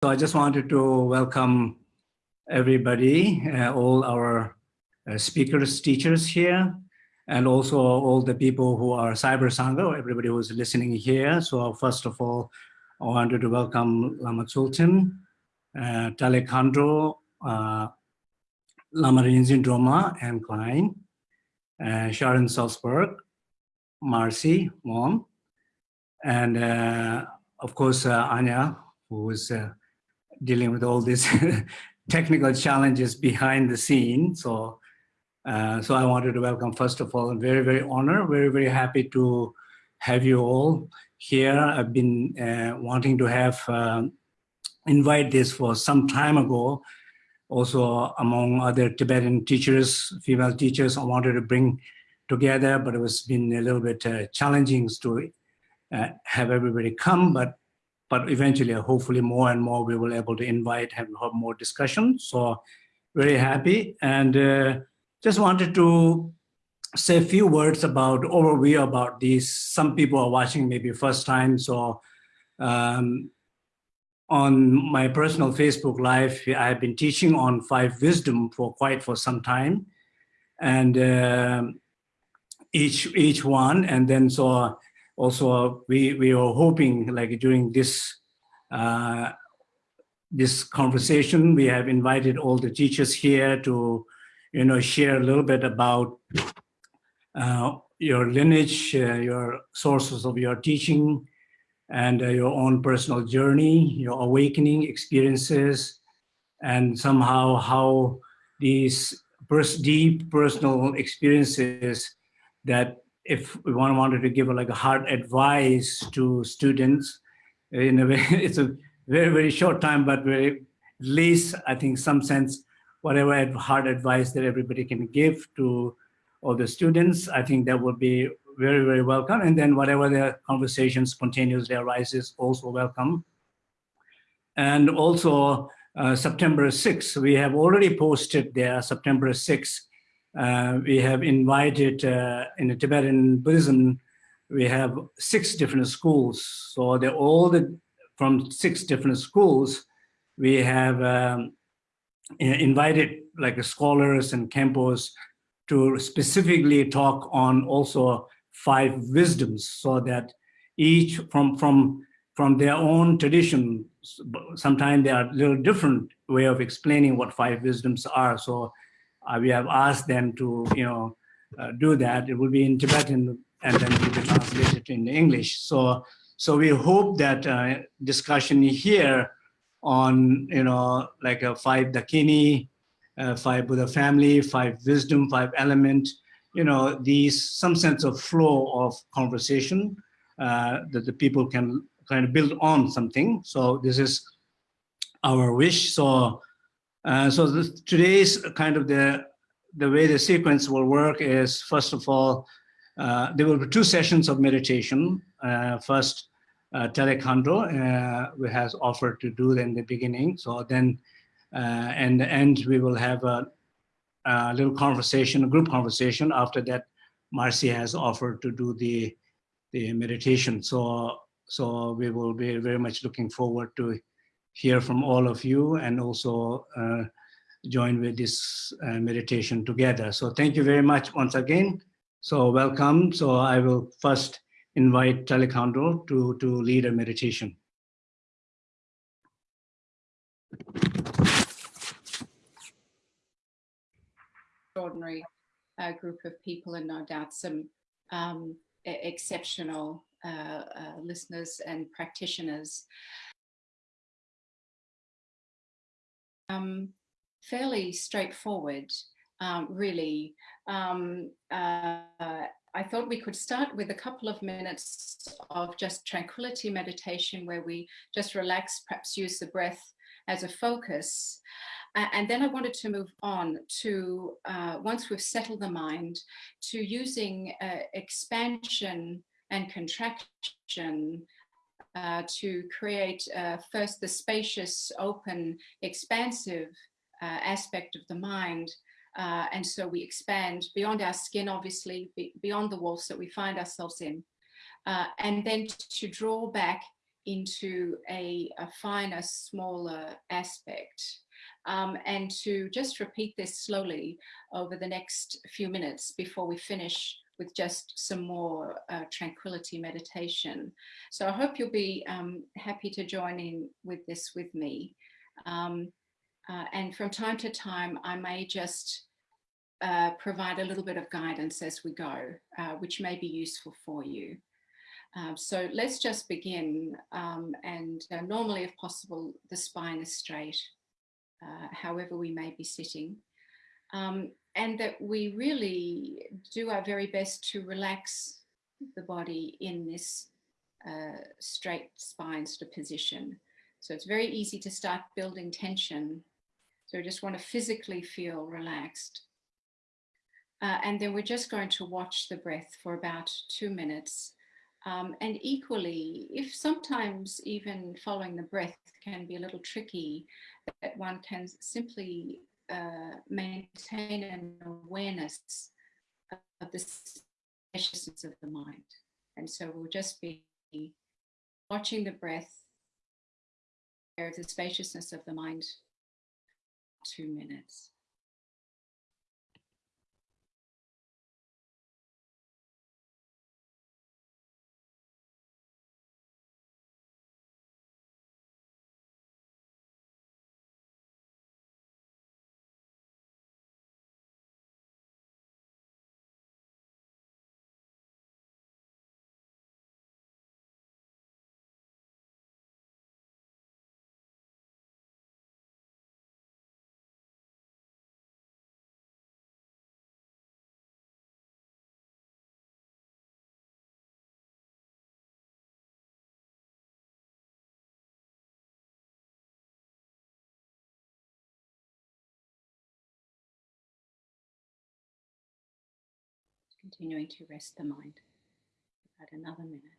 So I just wanted to welcome everybody, uh, all our uh, speakers, teachers here, and also all the people who are Cyber Sangha, everybody who's listening here. So first of all, I wanted to welcome Lama Tsultrim, uh, Talekhandro, uh, Lama Rigzin Drolma and Klein, uh, Sharon Salzberg, Marcy, mom, and uh, of course, uh, Anya, who is uh, dealing with all these technical challenges behind the scene. So, uh, so I wanted to welcome, first of all, very, very honored, very, very happy to have you all here. I've been uh, wanting to have uh, invite this for some time ago. Also, among other Tibetan teachers, female teachers, I wanted to bring together, but it was been a little bit uh, challenging to uh, have everybody come, but but eventually, hopefully more and more we will able to invite, have, have more discussion. So very happy and uh, just wanted to say a few words about overview about these. Some people are watching maybe first time. So um, on my personal Facebook live, I have been teaching on five wisdom for quite for some time. And uh, each each one, and then so also we we are hoping like during this uh, this conversation we have invited all the teachers here to you know share a little bit about uh, your lineage uh, your sources of your teaching and uh, your own personal journey your awakening experiences and somehow how these pers deep personal experiences that if one wanted to give like a hard advice to students, in a way, it's a very, very short time, but very, at least I think some sense, whatever hard advice that everybody can give to all the students, I think that would be very, very welcome. And then whatever the conversation spontaneously arises, also welcome. And also uh, September 6th, we have already posted there, September 6th, uh, we have invited uh, in the Tibetan Buddhism, we have six different schools. So they're all the, from six different schools, we have um, invited like scholars and khenpos to specifically talk on also five wisdoms so that each from from from their own tradition sometimes they are a little different way of explaining what five wisdoms are so we have asked them to, you know, uh, do that. It will be in Tibetan and then will be translated in English. So, so we hope that uh, discussion here on, you know, like a five Dakini, uh, five Buddha family, five wisdom, five element, you know, these some sense of flow of conversation uh, that the people can kind of build on something. So this is our wish. So uh, so this, today's kind of the, the way the sequence will work is, first of all, uh, there will be two sessions of meditation. Uh, first, uh, Telekhandro uh, has offered to do in the beginning. So then, uh, and the end, we will have a, a, little conversation, a group conversation. After that, Marcy has offered to do the, the meditation. So, so we will be very much looking forward to hear from all of you and also uh, join with this uh, meditation together. So thank you very much once again. So welcome. So I will first invite Telekhandro to, to lead a meditation. Extraordinary uh, group of people and no doubt some um, exceptional uh, uh, listeners and practitioners. Um, fairly straightforward, um, really. Um, uh, I thought we could start with a couple of minutes of just tranquility meditation where we just relax, perhaps use the breath as a focus. And then I wanted to move on to, uh, once we've settled the mind, to using uh, expansion and contraction uh, to create uh, first the spacious, open, expansive uh, aspect of the mind. Uh, and so we expand beyond our skin, obviously, be beyond the walls that we find ourselves in. And then to draw back into a, a finer, smaller aspect. Um, and to just repeat this slowly over the next few minutes before we finish with just some more uh, tranquility meditation. So I hope you'll be um, happy to join in with this with me. Um, uh, and from time to time, I may just uh, provide a little bit of guidance as we go, uh, which may be useful for you. Um, so let's just begin. Um, and uh, normally, if possible, the spine is straight, uh, however we may be sitting. Um, and that we really do our very best to relax the body in this uh, straight spine sort of position. So it's very easy to start building tension. So we just want to physically feel relaxed. Uh, and then we're just going to watch the breath for about two minutes. Um, and equally, if sometimes even following the breath can be a little tricky, that one can simply uh, maintain an awareness of the spaciousness of the mind. And so we'll just be watching the breath, of the spaciousness of the mind, two minutes. Continuing to rest the mind. About another minute.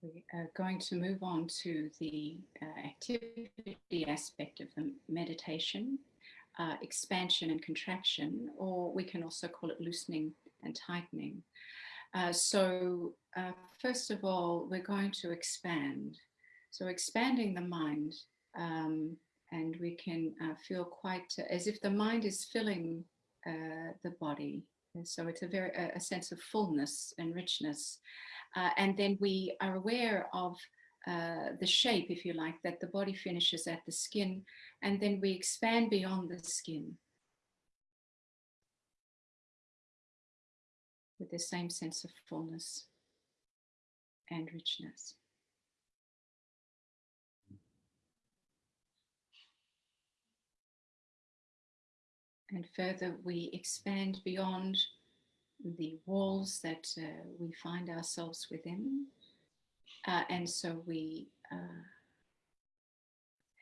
We are going to move on to the uh, activity aspect of the meditation, uh, expansion and contraction, or we can also call it loosening and tightening. Uh, so uh, first of all, we're going to expand. So expanding the mind, um, and we can uh, feel quite as if the mind is filling uh, the body. And so it's a very a sense of fullness and richness. Uh, and then we are aware of uh, the shape, if you like, that the body finishes at the skin, and then we expand beyond the skin with the same sense of fullness and richness. And further, we expand beyond the walls that uh, we find ourselves within. Uh, and so we uh,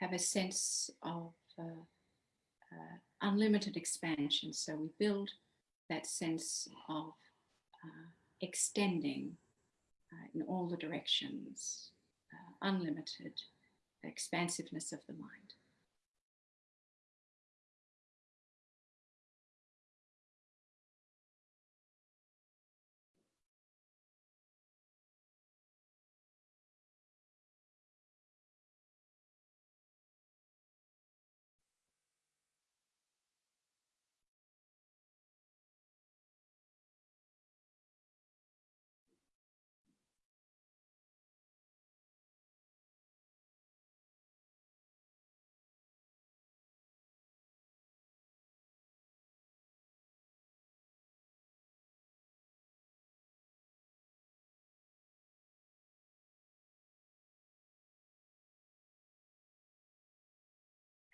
have a sense of uh, uh, unlimited expansion. So we build that sense of uh, extending in all the directions, unlimited expansiveness of the mind.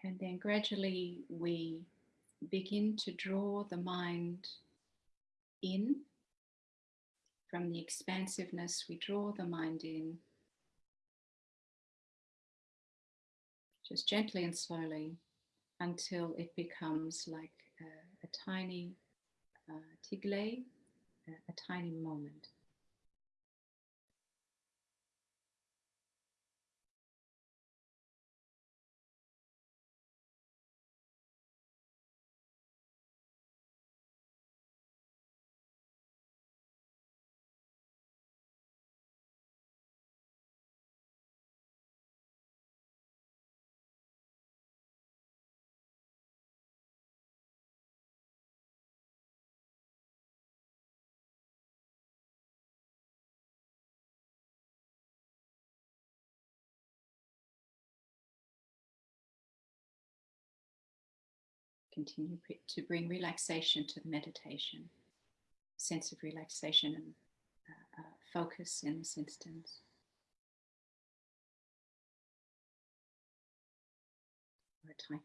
And then gradually we begin to draw the mind in. From the expansiveness, we draw the mind in. Just gently and slowly until it becomes like a, a tiny uh, tigle, a, a tiny moment. Continue to bring relaxation to the meditation, sense of relaxation and uh, uh, focus in this instance. Or a tight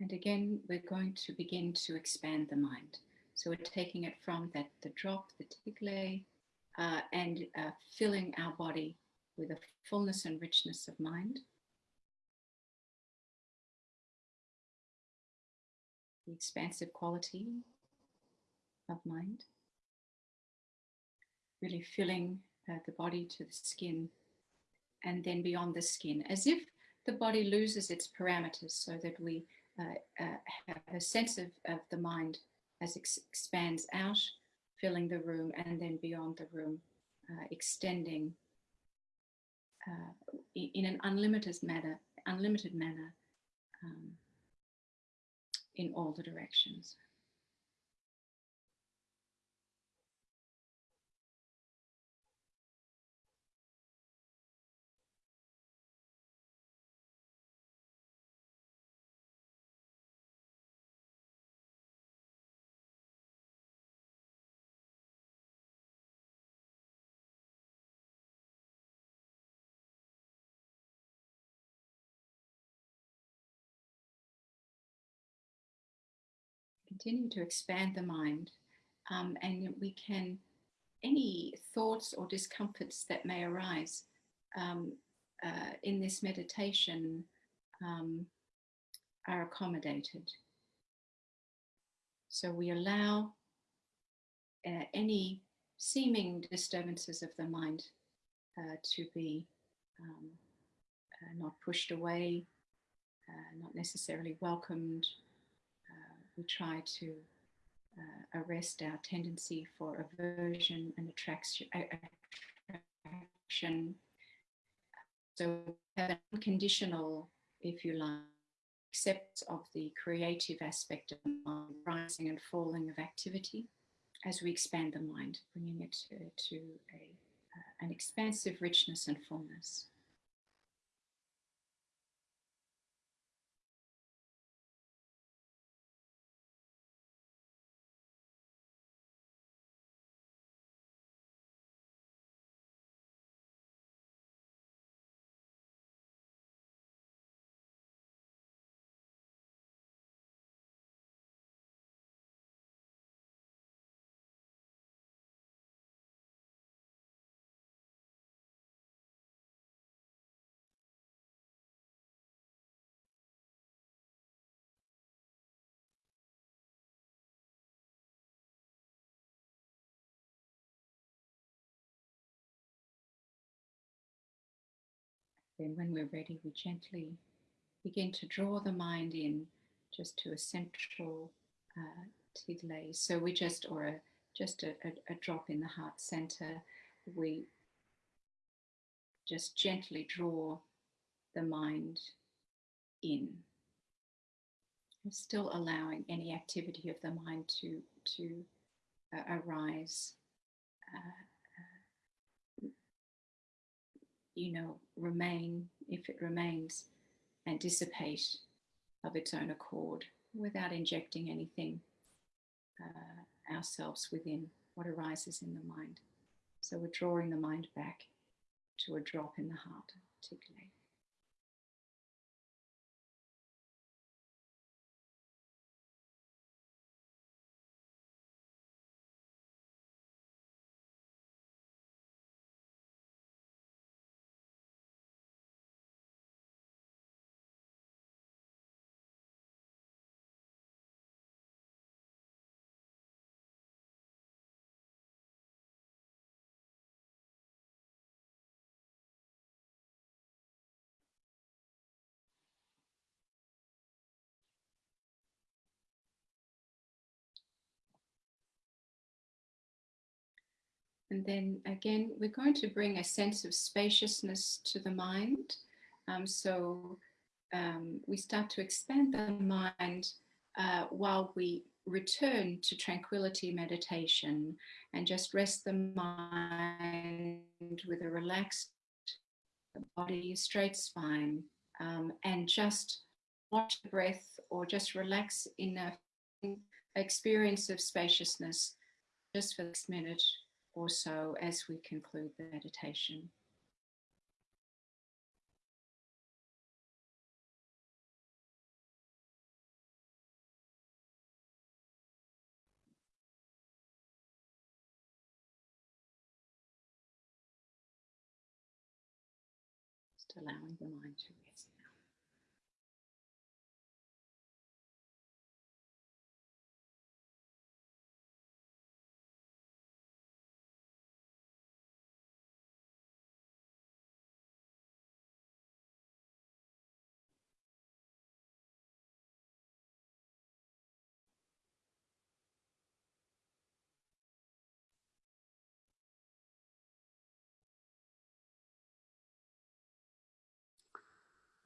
And again, we're going to begin to expand the mind. So we're taking it from that the drop, the tigle, uh, and uh, filling our body with a fullness and richness of mind. The expansive quality of mind. Really filling uh, the body to the skin and then beyond the skin, as if the body loses its parameters so that we have a sense of, of the mind as it expands out, filling the room and then beyond the room, uh, extending uh, in an unlimited manner, unlimited manner um, in all the directions. Continue to expand the mind um, and we can, any thoughts or discomforts that may arise um, uh, in this meditation um, are accommodated. So we allow uh, any seeming disturbances of the mind uh, to be um, uh, not pushed away, uh, not necessarily welcomed, we try to uh, arrest our tendency for aversion and attraction. So have an unconditional, if you like, accept of the creative aspect of rising and falling of activity as we expand the mind, bringing it to, to a, uh, an expansive richness and fullness. Then when we're ready, we gently begin to draw the mind in just to a central uh, tigle. So we just, or a, just a, a, a drop in the heart center, we just gently draw the mind in. Still allowing any activity of the mind to, to uh, arise uh, you know, remain, if it remains, and dissipate of its own accord without injecting anything uh, ourselves within what arises in the mind. So we're drawing the mind back to a drop in the heart, particularly. And then again, we're going to bring a sense of spaciousness to the mind. Um, so um, we start to expand the mind uh, while we return to tranquility meditation and just rest the mind with a relaxed body, straight spine, um, and just watch the breath or just relax in a experience of spaciousness just for this minute or so as we conclude the meditation. Just allowing the mind to rest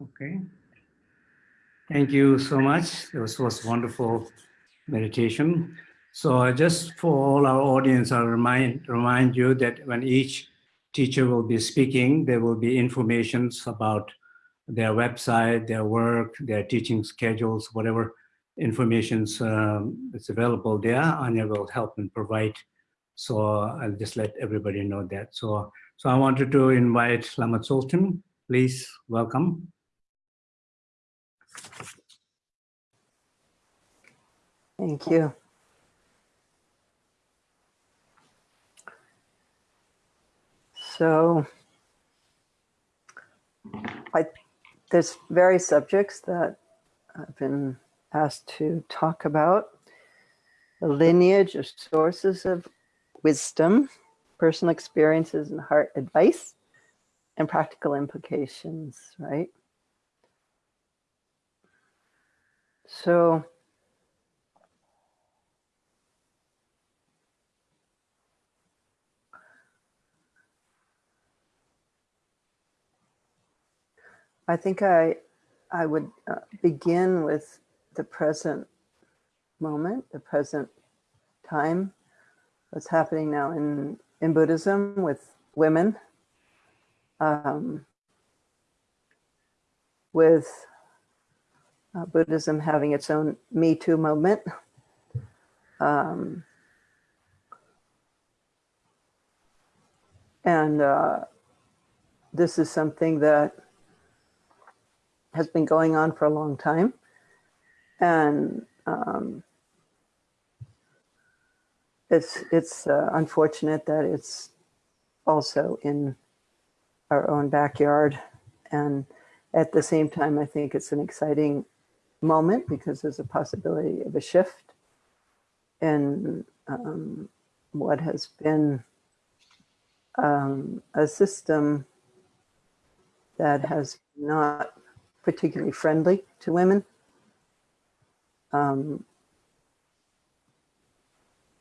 Okay. Thank you so much. This was wonderful meditation. So just for all our audience, I'll remind, remind you that when each teacher will be speaking, there will be informations about their website, their work, their teaching schedules, whatever information um, is available there, Anya will help and provide. So I'll just let everybody know that. So, so I wanted to invite Lama Tsultrim. Please welcome. Thank you. So I, there's various subjects that I've been asked to talk about. The lineage of sources of wisdom, personal experiences and heart advice, and practical implications, right? So I think I, I would uh, begin with the present moment, the present time, what's happening now in, in Buddhism with women, um, with uh, Buddhism having its own Me Too moment. Um, and uh, this is something that has been going on for a long time. And um, it's, it's uh, unfortunate that it's also in our own backyard. And at the same time, I think it's an exciting moment because there's a possibility of a shift in um, what has been um, a system that has not particularly friendly to women. Um,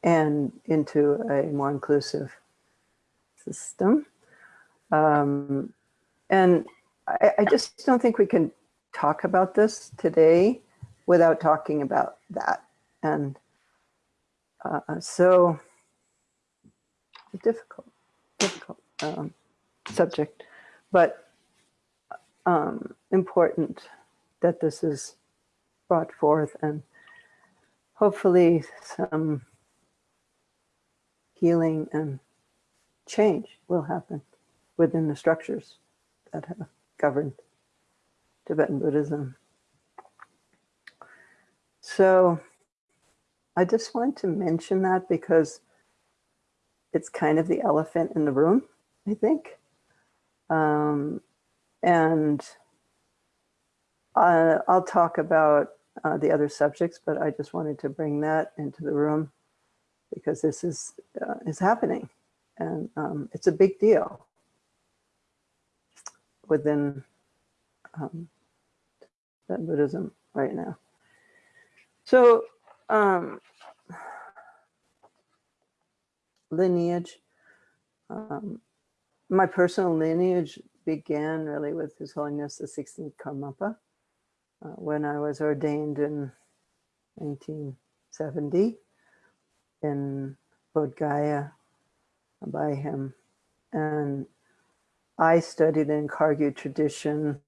and into a more inclusive system. Um, and I, I, just don't think we can talk about this today without talking about that. And uh, so a difficult, difficult um, subject, but um, important that this is brought forth and hopefully some healing and change will happen within the structures that have governed Tibetan Buddhism. So I just wanted to mention that because it's kind of the elephant in the room, I think. Um, and uh, I'll talk about uh, the other subjects, but I just wanted to bring that into the room because this is uh, is happening, and um, it's a big deal within um, Buddhism right now. So um, lineage. Um, my personal lineage began really with His Holiness the 16th Karmapa uh, when I was ordained in 1970 in Bodh Gaya by him. And I studied in Kagyu tradition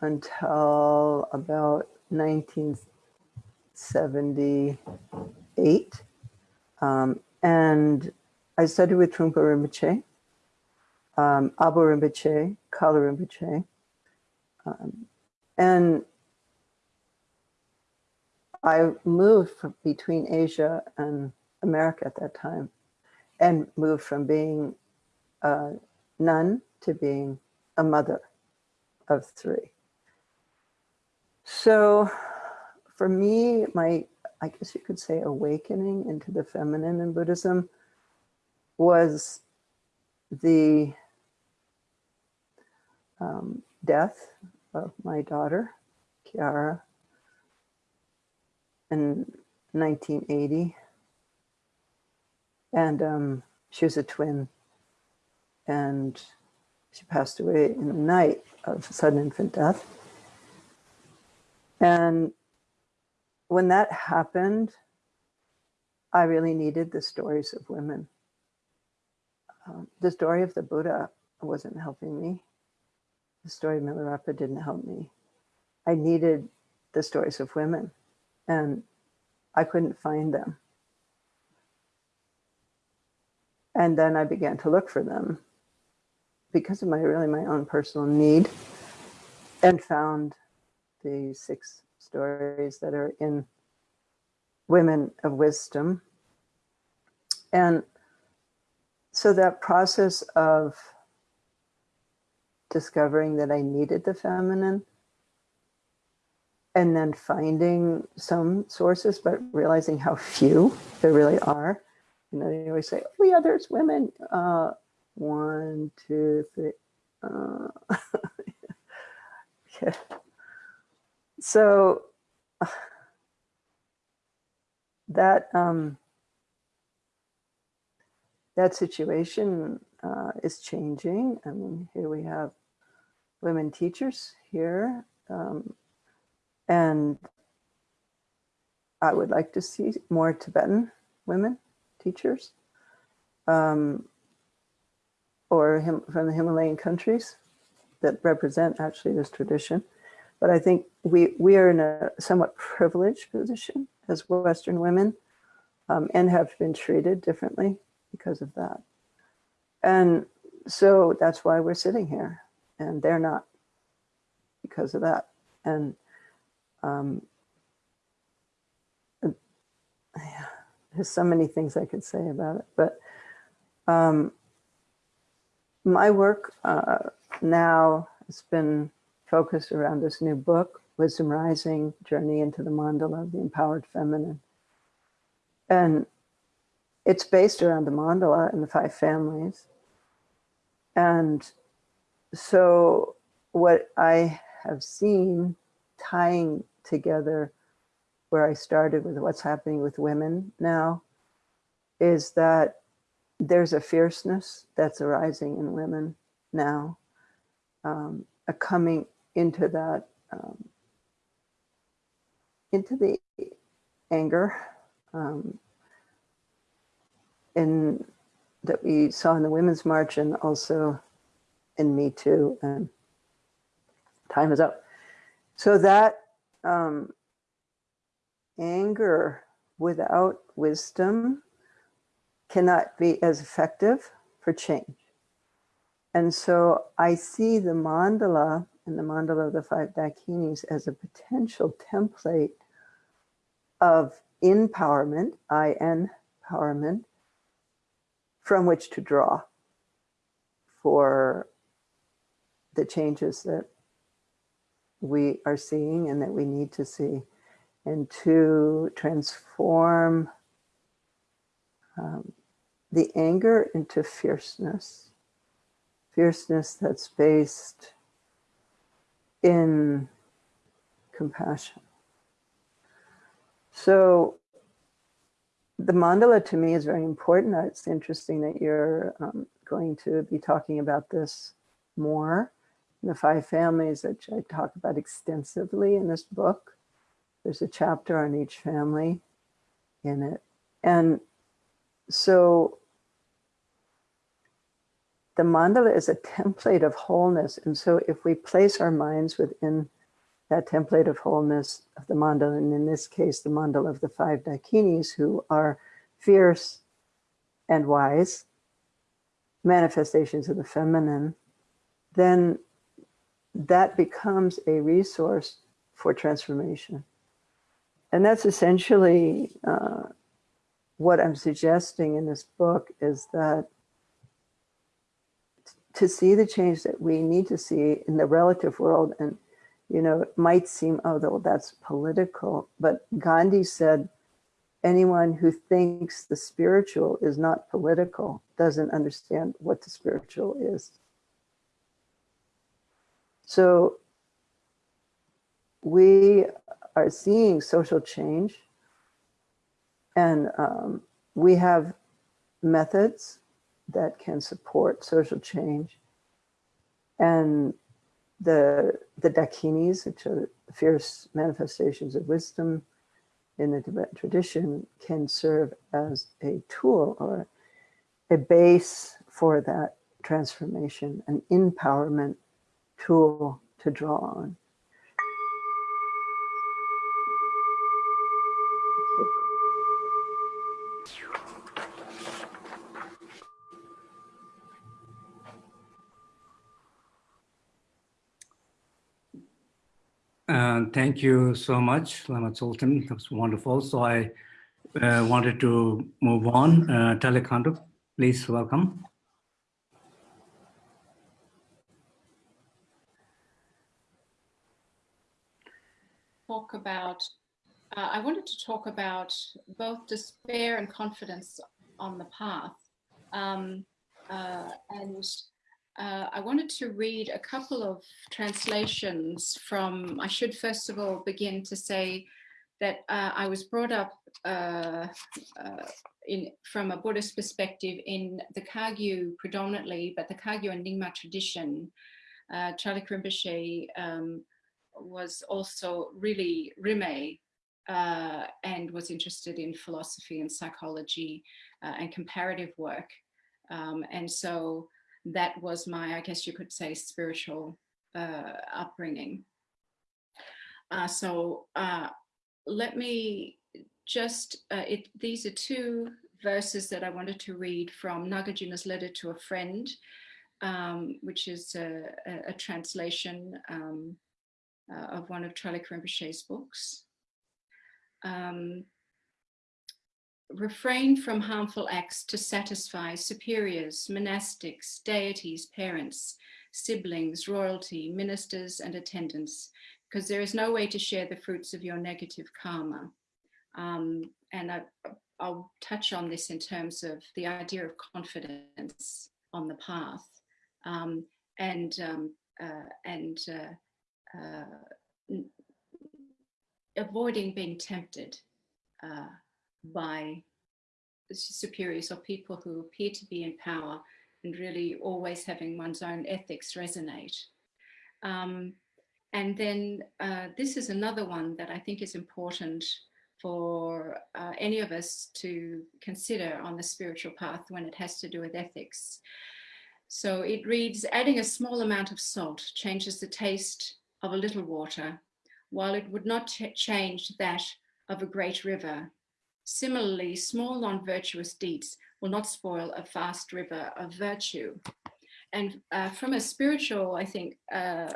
until about 1978. Um, and I studied with Trungpa Rinpoche, um, Abu Rinpoche, Kalu Rinpoche. Um, and I moved between Asia and America at that time and moved from being a nun to being a mother of three. So for me, my, I guess you could say awakening into the feminine in Buddhism was the um, death of my daughter, Chiara, in 1980. And um, she was a twin. And she passed away in the night of sudden infant death. And when that happened, I really needed the stories of women. Um, the story of the Buddha wasn't helping me. The story of Milarepa didn't help me. I needed the stories of women and I couldn't find them. And then I began to look for them because of my really my own personal need and found the six stories that are in Women of Wisdom. And so that process of discovering that I needed the feminine and then finding some sources, but realizing how few there really are. You know, they always say, oh yeah, there's women. Uh, one, two, three. Uh, yeah. So that um, that situation uh, is changing. I mean, here we have women teachers here, um, and I would like to see more Tibetan women teachers, um, or him, from the Himalayan countries that represent actually this tradition. But I think we, we are in a somewhat privileged position as Western women um, and have been treated differently because of that. And so that's why we're sitting here and they're not because of that. And um, yeah, there's so many things I could say about it, but um, my work uh, now has been focused around this new book, Wisdom Rising, Journey into the Mandala of the Empowered Feminine. And it's based around the mandala and the five families. And so what I have seen tying together where I started with what's happening with women now is that there's a fierceness that's arising in women now, um, a coming into that, um, into the anger um, in, that we saw in the Women's March and also in Me Too. And time is up. So that um, anger without wisdom cannot be as effective for change. And so I see the mandala and the mandala of the five dakinis as a potential template of empowerment, I-N empowerment, from which to draw for the changes that we are seeing and that we need to see and to transform um, the anger into fierceness, fierceness that's based in compassion. So the mandala to me is very important. It's interesting that you're um, going to be talking about this more. The five families that I talk about extensively in this book. There's a chapter on each family in it. And so the mandala is a template of wholeness. And so if we place our minds within that template of wholeness of the mandala, and in this case, the mandala of the five dakinis who are fierce and wise, manifestations of the feminine, then that becomes a resource for transformation. And that's essentially uh, what I'm suggesting in this book is that to see the change that we need to see in the relative world. And you know it might seem oh well, that's political but gandhi said anyone who thinks the spiritual is not political doesn't understand what the spiritual is. So we are seeing social change and um, we have methods that can support social change. And the, the dakinis, which are fierce manifestations of wisdom in the Tibetan tradition, can serve as a tool or a base for that transformation, an empowerment tool to draw on. Thank you so much, Lama Tsultrim. That was wonderful. So I uh, wanted to move on. Uh, please welcome. Talk about, uh, I wanted to talk about both despair and confidence on the path. Um, uh, and uh, I wanted to read a couple of translations from, I should first of all begin to say that uh, I was brought up uh, uh in, from a Buddhist perspective in the Kagyu predominantly, but the Kagyu and Nyingma tradition. Uh, Charlie Rinpoche um, was also really Rime uh, and was interested in philosophy and psychology and comparative work. Um, and so that was my, I guess you could say, spiritual uh, upbringing. Uh, so uh, let me just, uh, it, these are two verses that I wanted to read from Nagarjuna's letter to a friend, um, which is a, a, a translation um, uh, of one of Rinpoche's books. Um, refrain from harmful acts to satisfy superiors, monastics, deities, parents, siblings, royalty, ministers, and attendants, because there is no way to share the fruits of your negative karma. Um, and I, will touch on this in terms of the idea of confidence on the path um, and, um, uh, and uh, uh, avoiding being tempted uh, by superiors or people who appear to be in power and really always having one's own ethics resonate. Um, and then uh, this is another one that I think is important for uh, any of us to consider on the spiritual path when it has to do with ethics. So it reads, adding a small amount of salt changes the taste of a little water while it would not ch- change that of a great river. Similarly, small non virtuous deeds will not spoil a vast river of virtue. And uh, from a spiritual, I think, uh,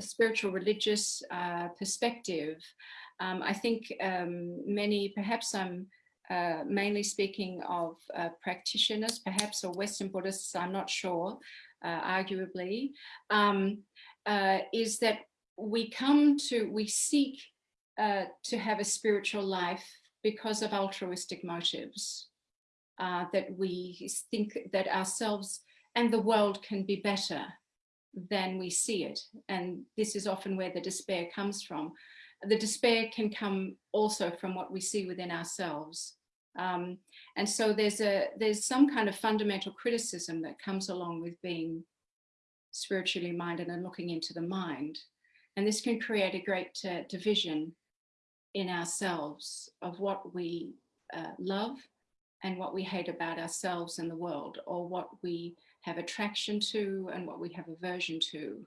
spiritual religious uh, perspective, um, I think um, many, perhaps I'm uh, mainly speaking of uh, practitioners, perhaps, or Western Buddhists, I'm not sure, uh, arguably, um, is that we come to, we seek to have a spiritual life because of altruistic motives. Uh, that we think that ourselves and the world can be better than we see it. And this is often where the despair comes from. The despair can come also from what we see within ourselves. Um, and so there's a there's some kind of fundamental criticism that comes along with being spiritually minded and looking into the mind. And this can create a great uh, division in ourselves of what we uh, love and what we hate about ourselves and the world, or what we have attraction to and what we have aversion to.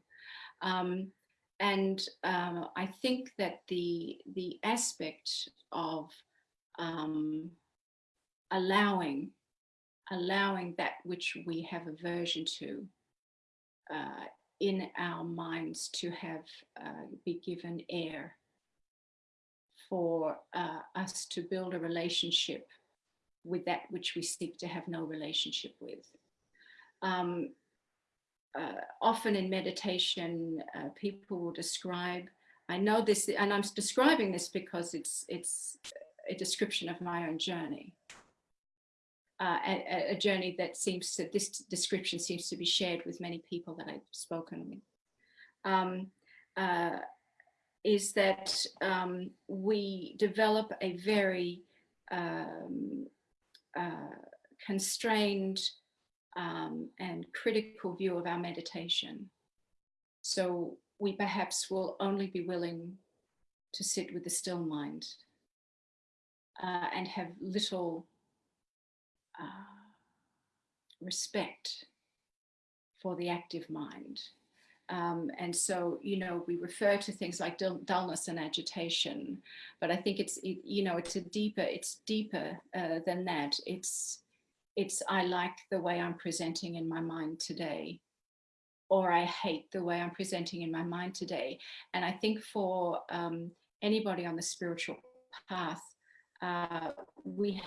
Um, and uh, I think that the the aspect of um, allowing allowing that which we have aversion to uh, in our minds to have uh, be given air for uh, us to build a relationship with that which we seek to have no relationship with. Um, uh, often in meditation, uh, people will describe, I know this, and I'm describing this because it's, it's a description of my own journey. Uh, a, a, journey that seems to, this description seems to be shared with many people that I've spoken with. Um, uh, is that um, we develop a very um, uh, constrained um, and critical view of our meditation. So we perhaps will only be willing to sit with the still mind uh, and have little uh, respect for the active mind. Um, and so, you know, we refer to things like dull dullness and agitation, but I think it's, it, you know, it's a deeper, it's deeper uh, than that. It's, it's, I like the way I'm presenting in my mind today, or I hate the way I'm presenting in my mind today. And I think for um, anybody on the spiritual path, uh, we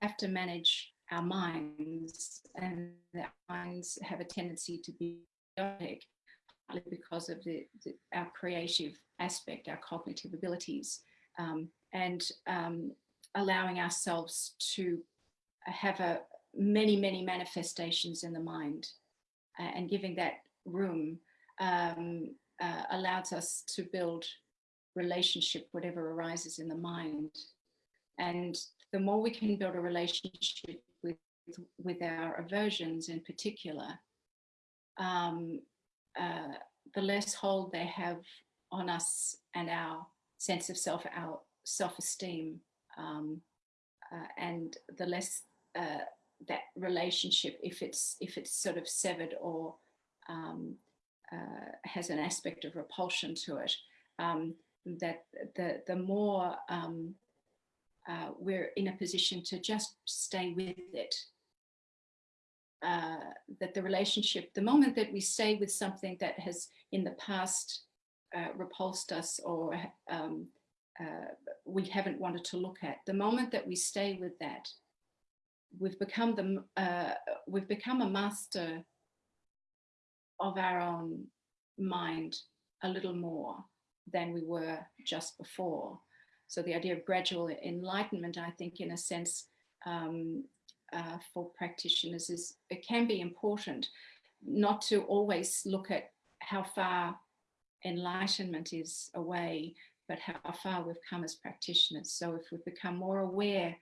have to manage our minds and our minds have a tendency to be chaotic because of the, the, our creative aspect, our cognitive abilities, um, and um, allowing ourselves to have a many, many manifestations in the mind uh, and giving that room um, uh, allows us to build relationship, whatever arises in the mind. And the more we can build a relationship with, with our aversions in particular, um, uh, the less hold they have on us and our sense of self, our self-esteem, um, uh, and the less uh, that relationship, if it's if it's sort of severed or um, uh, has an aspect of repulsion to it, um, that the the more um, uh, we're in a position to just stay with it uh, that the relationship, the moment that we stay with something that has in the past uh, repulsed us or um, uh, we haven't wanted to look at, the moment that we stay with that, we've become the uh, we've become a master of our own mind a little more than we were just before. So the idea of gradual enlightenment, I think, in a sense, um, uh, for practitioners is it can be important not to always look at how far enlightenment is away, but how far we've come as practitioners. So if we become more aware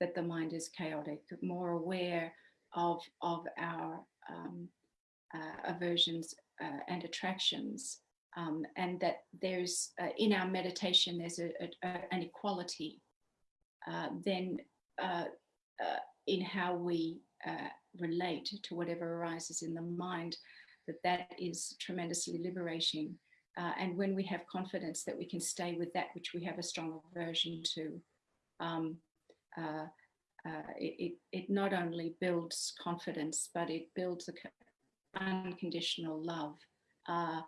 that the mind is chaotic, more aware of, of our um, uh, aversions uh, and attractions, um, and that there's, uh, in our meditation, there's a, a, an equality, uh, then uh, uh, in how we uh, relate to whatever arises in the mind, that that is tremendously liberating uh, and when we have confidence that we can stay with that which we have a strong aversion to, um, uh, uh, it, it, not only builds confidence, but it builds a unconditional love uh,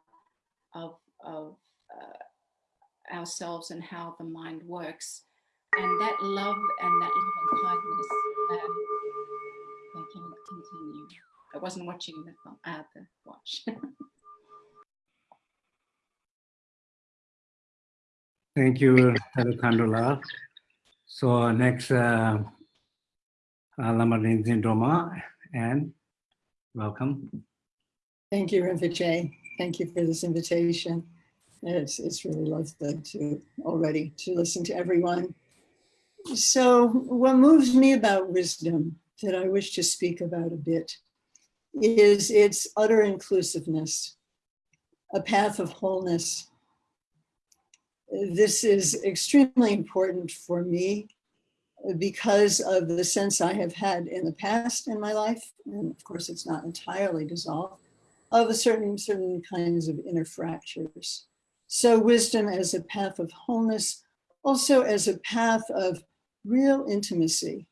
of, of uh, ourselves and how the mind works. And that love and that loving kindness um, they can continue. I wasn't watching the, film- uh, the watch. Thank you, Alejandra. So next, uh, Lama Rigzin Drolma, and welcome. Thank you, Rinpoche. Thank you for this invitation. It's, it's really lovely to already to listen to everyone. So what moves me about wisdom that I wish to speak about a bit is its utter inclusiveness, a path of wholeness. This is extremely important for me because of the sense I have had in the past in my life, and of course it's not entirely dissolved, of a certain certain kinds of inner fractures. So wisdom as a path of wholeness, also as a path of real intimacy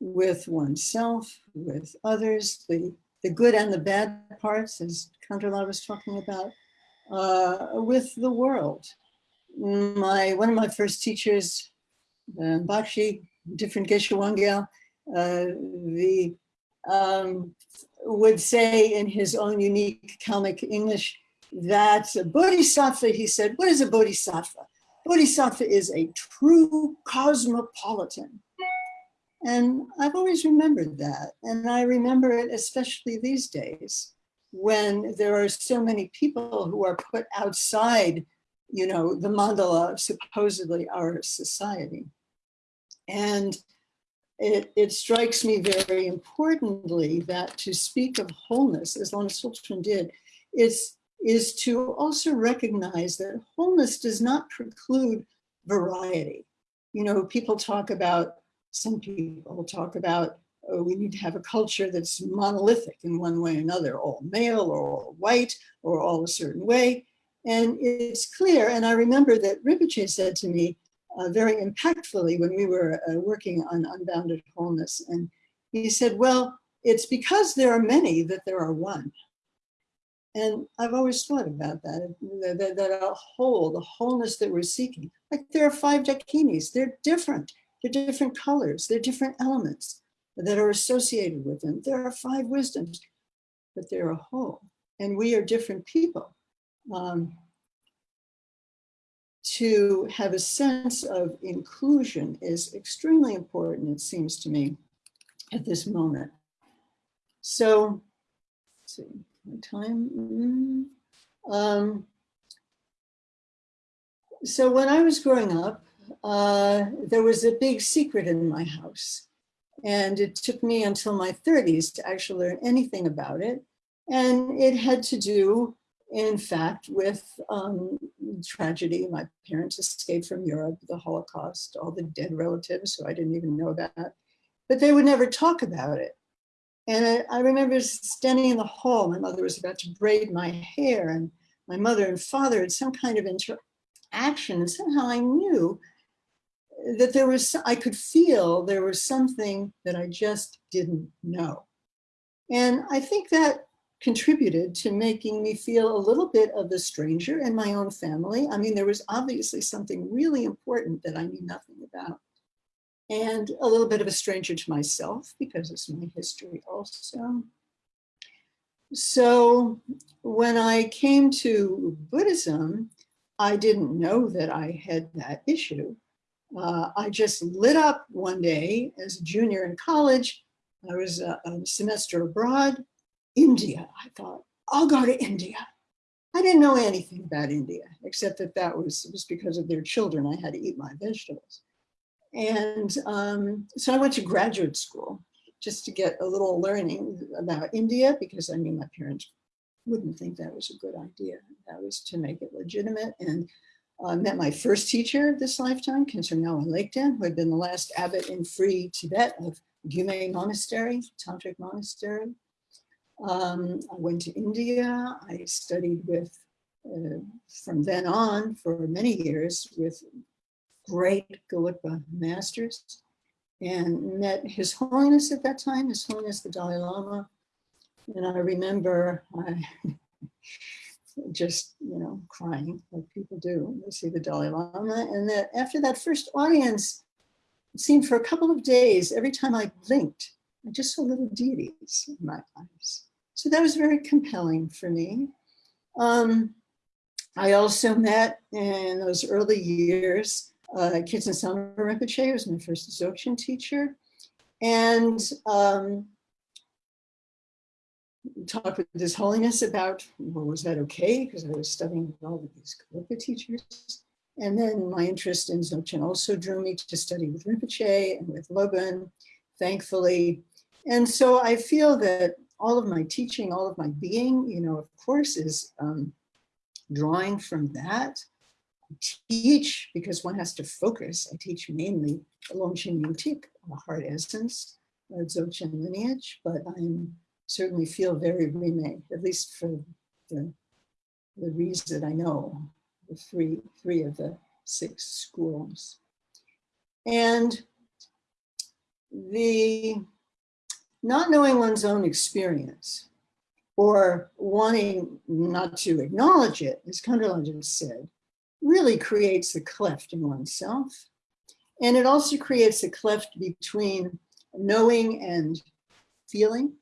with oneself, with others, the, the good and the bad parts, as Kandrila was talking about, uh, with the world. My, one of my first teachers, uh, Bakshi, different Geshe Wangyal, uh, the, um, would say in his own unique Kalmyk English that a bodhisattva, he said, what is a bodhisattva? Bodhisattva is a true cosmopolitan. And I've always remembered that. And I remember it especially these days when there are so many people who are put outside, you know, the mandala of supposedly our society. And it, it strikes me very importantly that to speak of wholeness, as Lama Tsultrim did, is, is to also recognize that wholeness does not preclude variety. You know, people talk about, some people talk about, oh, we need to have a culture that's monolithic in one way or another, all male or all white or all a certain way. And it's clear, and I remember that Rinpoche said to me, uh, very impactfully when we were uh, working on unbounded wholeness. And he said, well, it's because there are many that there are one. And I've always thought about that, that, that, a whole, the wholeness that we're seeking. Like there are five dakinis, they're different. They're different colors, they're different elements that are associated with them. There are five wisdoms, but they're a whole. And we are different people. Um, to have a sense of inclusion is extremely important, it seems to me, at this moment. So, see, time. Mm, um, so when I was growing up, uh, there was a big secret in my house. And it took me until my 30s to actually learn anything about it. And it had to do in fact, with um, tragedy. My parents escaped from Europe, the Holocaust, all the dead relatives who I didn't even know about, but they would never talk about it. And I, I remember standing in the hall, my mother was about to braid my hair and my mother and father had some kind of interaction and somehow I knew that there was, I could feel there was something that I just didn't know. And I think that contributed to making me feel a little bit of a stranger in my own family. I mean, there was obviously something really important that I knew nothing about. And a little bit of a stranger to myself because it's my history also. So when I came to Buddhism, I didn't know that I had that issue. Uh, I just lit up one day as a junior in college. I was a, a semester abroad India. I thought, I'll go to India. I didn't know anything about India, except that that was, was because of their children. I had to eat my vegetables. And um, so I went to graduate school just to get a little learning about India because I knew my parents wouldn't think that was a good idea. That was to make it legitimate. And uh, met my first teacher this lifetime, Kensur Ngawang Lekden, who had been the last abbot in free Tibet of Gyume Monastery, Tantric Monastery. Um, I went to India. I studied with uh, from then on for many years with great Gelugpa masters and met His Holiness at that time, His Holiness the Dalai Lama. And I remember I just, you know, crying like people do when they see the Dalai Lama. And that after that first audience, it seemed for a couple of days, every time I blinked, I just saw little deities in my eyes. So that was very compelling for me. Um, I also met in those early years, uh, Khetsun Sangpo Rinpoche, who was my first Dzogchen teacher. And um, talked with His Holiness about, well, was that okay? Because I was studying with all of these Gelugpa teachers. And then my interest in Dzogchen also drew me to study with Rinpoche and with Lopon, thankfully. And so I feel that all of my teaching, all of my being, you know, of course, is um, drawing from that. I teach because one has to focus. I teach mainly Longchen Nyingtik, a heart essence, Dzogchen lineage, but I'm certainly feel very remade, at least for the, the reason that I know, the three, three of the six schools. And the not knowing one's own experience or wanting not to acknowledge it, as just said, really creates a cleft in oneself. And it also creates a cleft between knowing and feeling,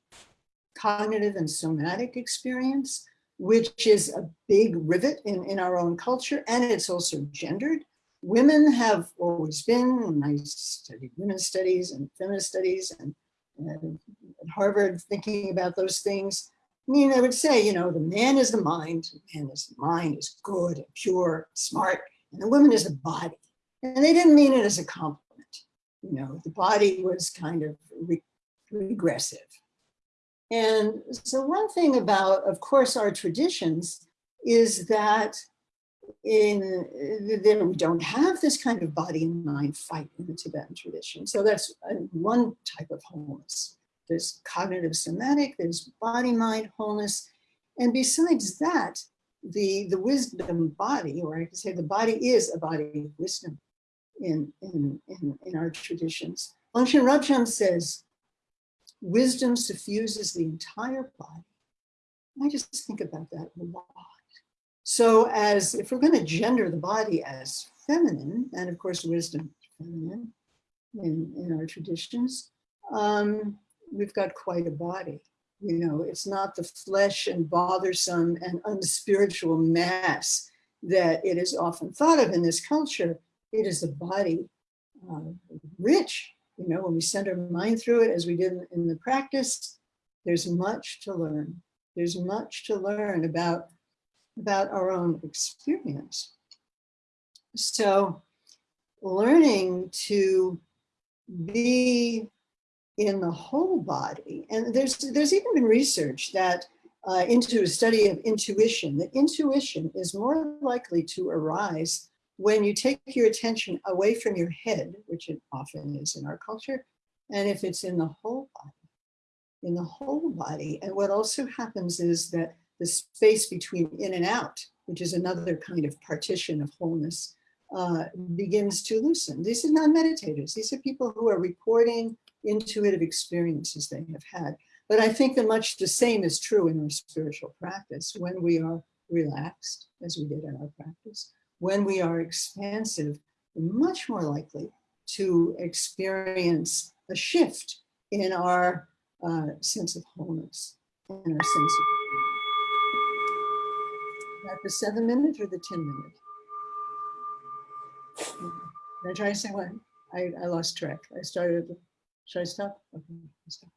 cognitive and somatic experience, which is a big rivet in, in our own culture. And it's also gendered. Women have always been, and I studied women's studies and feminist studies and, and at Harvard thinking about those things. I mean, I would say, you know, the man is the mind, the man the mind is good and pure, smart, and the woman is the body. And they didn't mean it as a compliment. You know, the body was kind of re regressive. And so one thing about, of course, our traditions is that in that we don't have this kind of body and mind fight in the Tibetan tradition. So that's uh, one type of wholeness. There's cognitive somatic, there's body mind wholeness. And besides that, the, the wisdom body, or I could say the body is a body of wisdom in, in, in, in our traditions. Longchen Rabjam says, wisdom suffuses the entire body. I just think about that a lot. So as if we're going to gender the body as feminine, and of course wisdom feminine in, in our traditions, um, we've got quite a body. You know, it's not the flesh and bothersome and unspiritual mass that it is often thought of in this culture. It is a body, uh, rich you know, when we send our mind through it as we did in the practice, there's much to learn. There's much to learn about, about our own experience. So learning to be in the whole body, and there's, there's even been research that uh, into a study of intuition, that intuition is more likely to arise when you take your attention away from your head, which it often is in our culture, and if it's in the whole body, in the whole body. And what also happens is that the space between in and out, which is another kind of partition of wholeness, uh, begins to loosen. These are not meditators. These are people who are reporting intuitive experiences they have had. But I think that much the same is true in our spiritual practice when we are relaxed, as we did in our practice, when we are expansive, we're much more likely to experience a shift in our uh, sense of wholeness and our sense of that the seven minute or the 10 minute? Did I try to say what? I, I lost track. I started, should I stop? Okay, stop.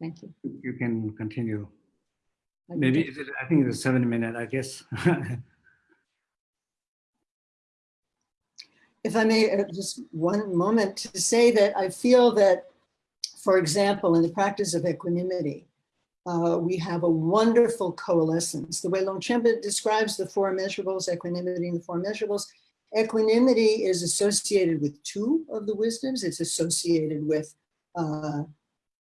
Thank you. You can continue. I Maybe, is it- I think it's a seven minute, I guess. if I may, uh, just one moment to say that I feel that, for example, in the practice of equanimity, uh, we have a wonderful coalescence. The way Longchenpa describes the four measurables, equanimity and the four measurables, equanimity is associated with two of the wisdoms. It's associated with uh,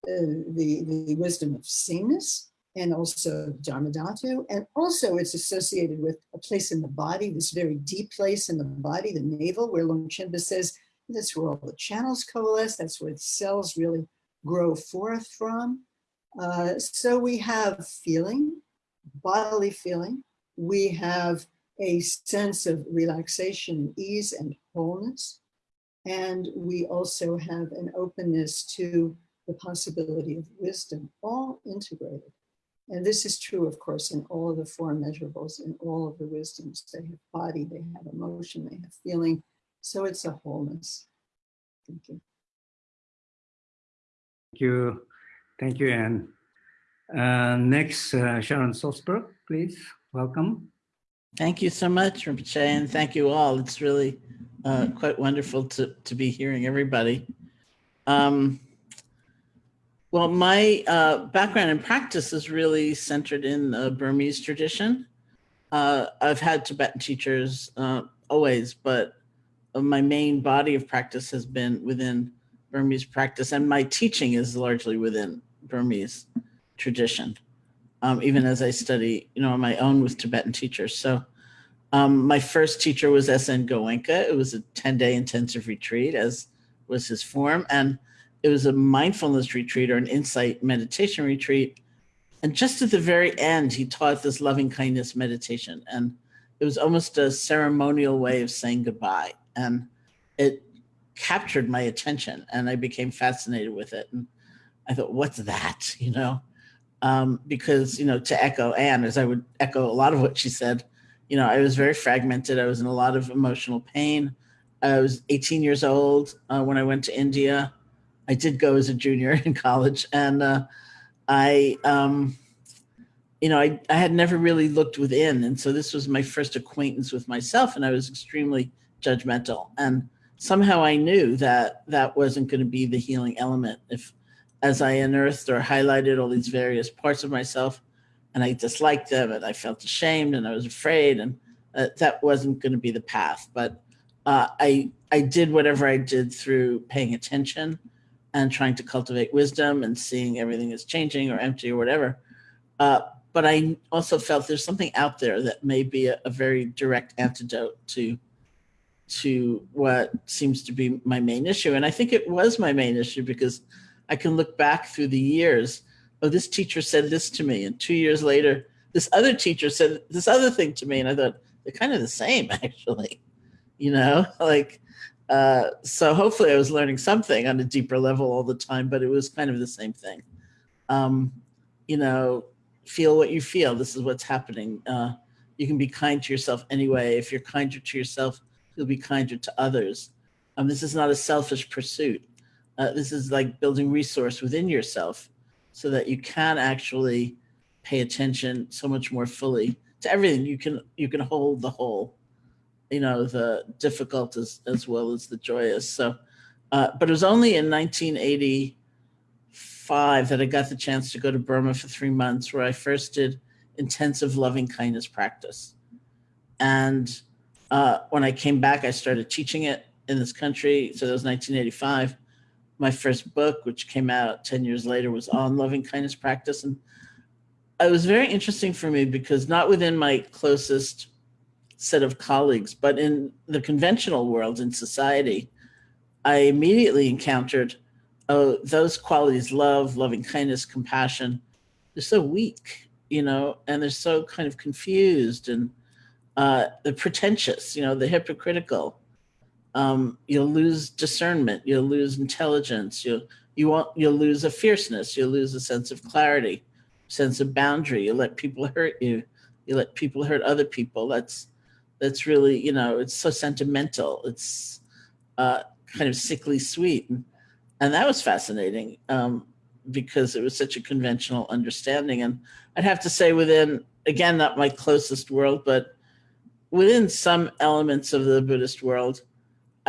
uh, the, the wisdom of sameness and also Dharmadhatu. And also it's associated with a place in the body, this very deep place in the body, the navel, where Longchenpa says that's where all the channels coalesce. That's where the cells really grow forth from. Uh, so we have feeling, bodily feeling. We have a sense of relaxation, and ease, and wholeness. And we also have an openness to the possibility of wisdom, all integrated. And this is true, of course, in all of the four measurables, in all of the wisdoms. They have body, they have emotion, they have feeling. So it's a wholeness. Thank you. Thank you. Thank you, Anne. Uh, next, uh, Sharon Salzberg, please. Welcome. Thank you so much, Rinpoche, and thank you all. It's really uh, quite wonderful to, to be hearing everybody. Um, well, my uh, background and practice is really centered in the Burmese tradition. Uh, I've had Tibetan teachers uh, always, but my main body of practice has been within Burmese practice, and my teaching is largely within Burmese tradition, um, even as I study, you know, on my own with Tibetan teachers. So um, my first teacher was S.N. Goenka. It was a 10-day intensive retreat, as was his form, and it was a mindfulness retreat or an insight meditation retreat. And just at the very end, he taught this loving kindness meditation. And it was almost a ceremonial way of saying goodbye. And it captured my attention and I became fascinated with it. And I thought, what's that? You know, um, because, you know, to echo Anne, as I would echo a lot of what she said, you know, I was very fragmented. I was in a lot of emotional pain. I was 18 years old uh, when I went to India. I did go as a junior in college and uh, I, um, you know, I, I had never really looked within. And so this was my first acquaintance with myself and I was extremely judgmental. And somehow I knew that that wasn't going to be the healing element. If as I unearthed or highlighted all these various parts of myself and I disliked them and I felt ashamed and I was afraid and uh, that wasn't going to be the path. But uh, I, I did whatever I did through paying attention and trying to cultivate wisdom and seeing everything is changing or empty or whatever. Uh, but I also felt there's something out there that may be a, a, very direct antidote to to what seems to be my main issue. And I think it was my main issue because I can look back through the years. Oh, this teacher said this to me. And two years later, this other teacher said this other thing to me. And I thought, they're kind of the same, actually. You know, like uh, so hopefully I was learning something on a deeper level all the time, but it was kind of the same thing. Um, you know, feel what you feel. This is what's happening. Uh, you can be kind to yourself anyway. If you're kinder to yourself, you'll be kinder to others. Um, this is not a selfish pursuit. Uh, this is like building resource within yourself so that you can actually pay attention so much more fully to everything. You can you can hold the whole you know, the difficult as, as well as the joyous. So, uh, but it was only in 1985 that I got the chance to go to Burma for three months where I first did intensive loving kindness practice. And uh, when I came back, I started teaching it in this country. So that was 1985. My first book, which came out 10 years later, was on loving kindness practice. And it was very interesting for me because not within my closest set of colleagues, but in the conventional world in society, I immediately encountered oh, those qualities, love, loving kindness, compassion, they're so weak, you know, and they're so kind of confused and uh, the pretentious, you know, the hypocritical. Um, you'll lose discernment, you'll lose intelligence, you'll, you won't, you'll lose a fierceness, you'll lose a sense of clarity, sense of boundary, you let people hurt you, you let people hurt other people. That's, that's really, you know, it's so sentimental. It's uh, kind of sickly sweet. And, that was fascinating um, because it was such a conventional understanding. And I'd have to say within, again, not my closest world, but within some elements of the Buddhist world,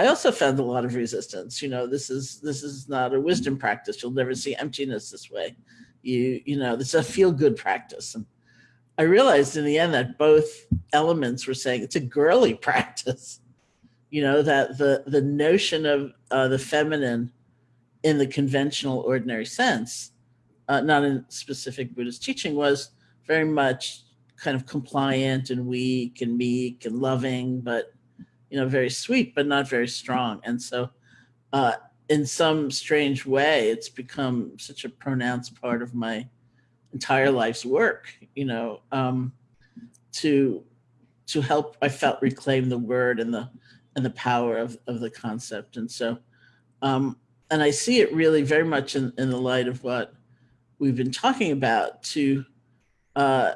I also found a lot of resistance. You know, this is this is not a wisdom practice. You'll never see emptiness this way. You you know, this is a feel good practice. And I realized in the end that both elements were saying it's a girly practice. You know, that the, the notion of uh, the feminine in the conventional ordinary sense uh, not in specific Buddhist teaching, was very much kind of compliant and weak and meek and loving, but you know, very sweet, but not very strong. And so, uh, in some strange way, it's become such a pronounced part of my entire life's work. You know, um, to to help, I felt reclaim the word and the and the power of of the concept. And so, um, and I see it really very much in in the light of what we've been talking about to uh,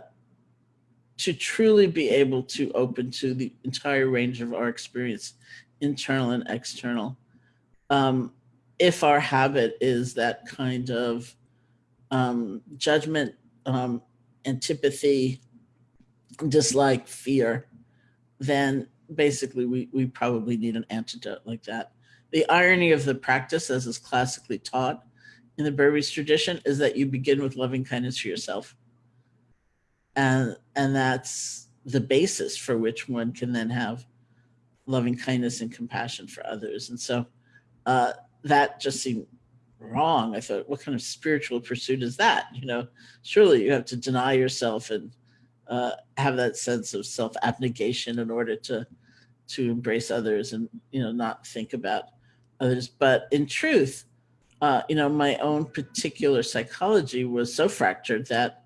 to truly be able to open to the entire range of our experience, internal and external. Um, if our habit is that kind of um, judgment, um, antipathy, dislike, fear, then basically we, we probably need an antidote like that. The irony of the practice, as is classically taught in the Burmese tradition, is that you begin with loving kindness for yourself and and that's the basis for which one can then have loving kindness and compassion for others. And so uh, that just seemed wrong. I thought what kind of spiritual pursuit is that? You know surely you have to deny yourself and uh, have that sense of self abnegation in order to to embrace others and you know not think about others. But in truth uh, you know my own particular psychology was so fractured that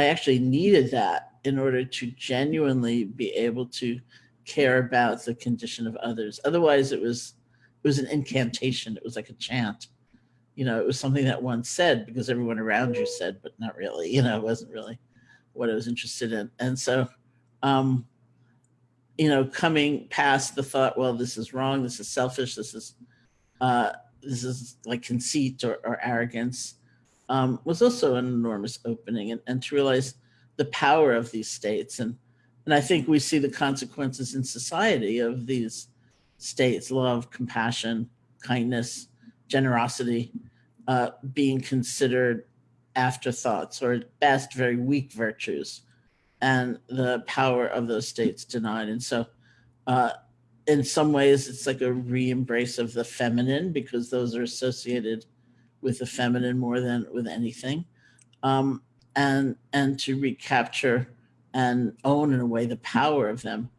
I actually needed that in order to genuinely be able to care about the condition of others. Otherwise, it was it was an incantation. It was like a chant. You know, it was something that one said because everyone around you said, but not really. You know, it wasn't really what I was interested in. And so, um, you know, coming past the thought, well, this is wrong. This is selfish. This is uh, this is like conceit or, or arrogance um, was also an enormous opening and, and to realize the power of these states. And, and I think we see the consequences in society of these states, love, compassion, kindness, generosity, uh, being considered afterthoughts or at best very weak virtues and the power of those states denied. And so uh, in some ways, it's like a re-embrace of the feminine because those are associated with the feminine more than with anything, um, and and to recapture and own in a way the power of them,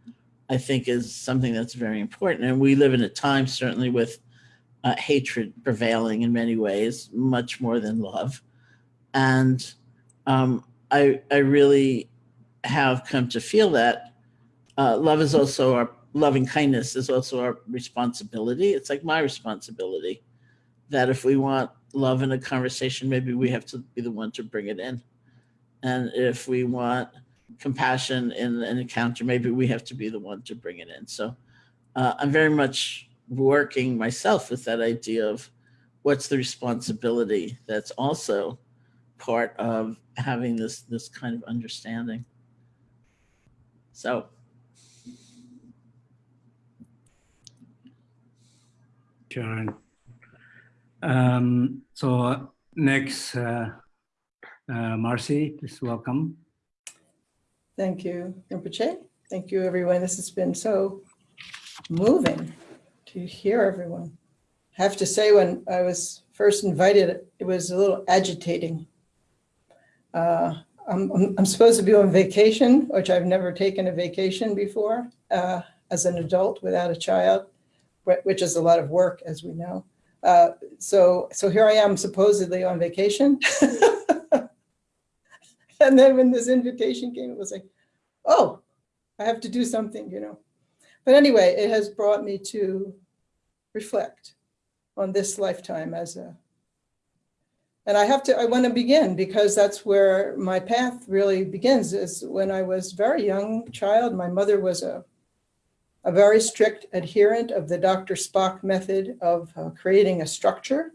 I think is something that's very important. And we live in a time certainly with uh, hatred prevailing in many ways, much more than love, and um, I I really have come to feel that uh, love is also our loving kindness is also our responsibility. It's like my responsibility that if we want love in a conversation, maybe we have to be the one to bring it in. And if we want compassion in an encounter, maybe we have to be the one to bring it in. So uh, I'm very much working myself with that idea of what's the responsibility that's also part of having this this kind of understanding. So Sharon. Um, so next, uh, uh, Marcy, please welcome. Thank you, Rinpoche. Thank you, everyone. This has been so moving to hear everyone. I have to say, when I was first invited, it was a little agitating. Uh, I'm, I'm, I'm supposed to be on vacation, which I've never taken a vacation before uh, as an adult without a child, which is a lot of work, as we know. Uh, so, so here I am supposedly on vacation. and then when this invitation came, it was like, oh, I have to do something, you know. But anyway, it has brought me to reflect on this lifetime as a, and I have to, I want to begin because that's where my path really begins is when I was very young child, my mother was a a very strict adherent of the Dr. Spock method of uh, creating a structure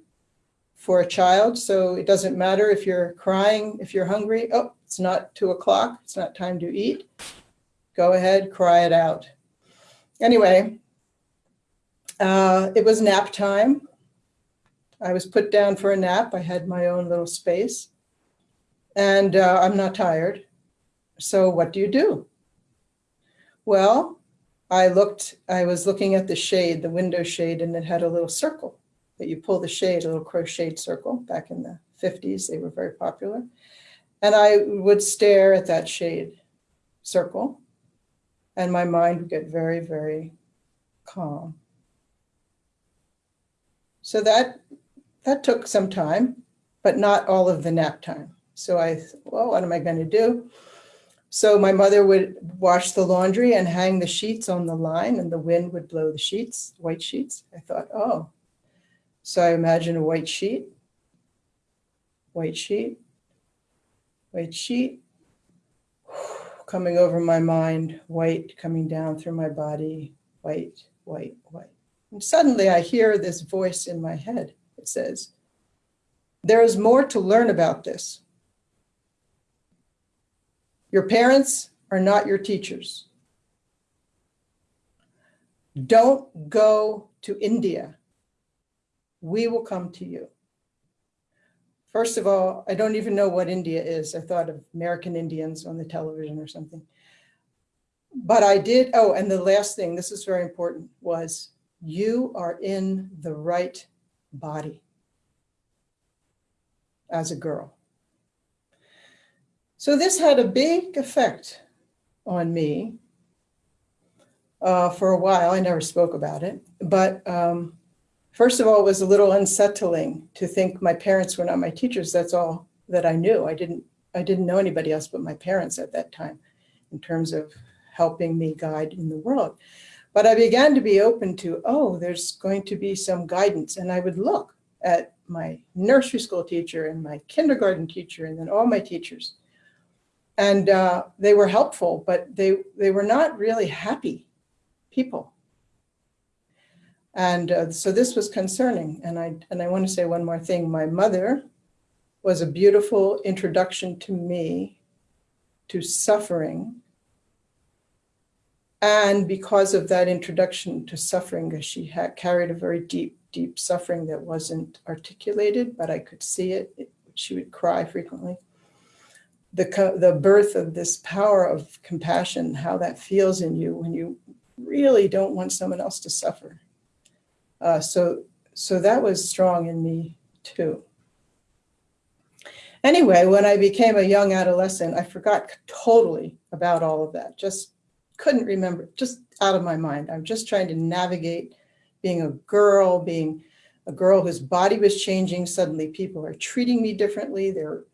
for a child. So it doesn't matter if you're crying, if you're hungry, oh, it's not two o'clock, it's not time to eat. Go ahead, cry it out. Anyway, uh, it was nap time. I was put down for a nap. I had my own little space and uh, I'm not tired. So what do you do? Well, I looked, I was looking at the shade, the window shade, and it had a little circle that you pull the shade, a little crocheted circle back in the 50s. They were very popular. And I would stare at that shade circle and my mind would get very, very calm. So that that took some time, but not all of the nap time. So I, well, what am I going to do? So my mother would wash the laundry and hang the sheets on the line, and the wind would blow the sheets, white sheets. I thought, oh. So I imagine a white sheet, white sheet, white sheet, coming over my mind, white coming down through my body, white, white, white. And suddenly I hear this voice in my head. It says, There is more to learn about this. Your parents are not your teachers. Don't go to India. We will come to you. First of all, I don't even know what India is. I thought of American Indians on the television or something. But I did, oh, and the last thing, this is very important, was you are in the right body as a girl. So this had a big effect on me uh, for a while. I never spoke about it, but um, first of all, it was a little unsettling to think my parents were not my teachers. That's all that I knew. I didn't. I didn't know anybody else but my parents at that time, in terms of helping me guide in the world. But I began to be open to, oh, there's going to be some guidance, and I would look at my nursery school teacher and my kindergarten teacher, and then all my teachers and uh, they were helpful, but they they were not really happy people. And uh, so this was concerning. And I and I want to say one more thing. My mother was a beautiful introduction to me to suffering. And because of that introduction to suffering, she had carried a very deep, deep suffering that wasn't articulated, but I could see it. it she would cry frequently the, the birth of this power of compassion, how that feels in you when you really don't want someone else to suffer. Uh, so, so that was strong in me too. Anyway, when I became a young adolescent, I forgot totally about all of that. Just couldn't remember, just out of my mind. I'm just trying to navigate being a girl, being a girl whose body was changing. Suddenly people are treating me differently. They're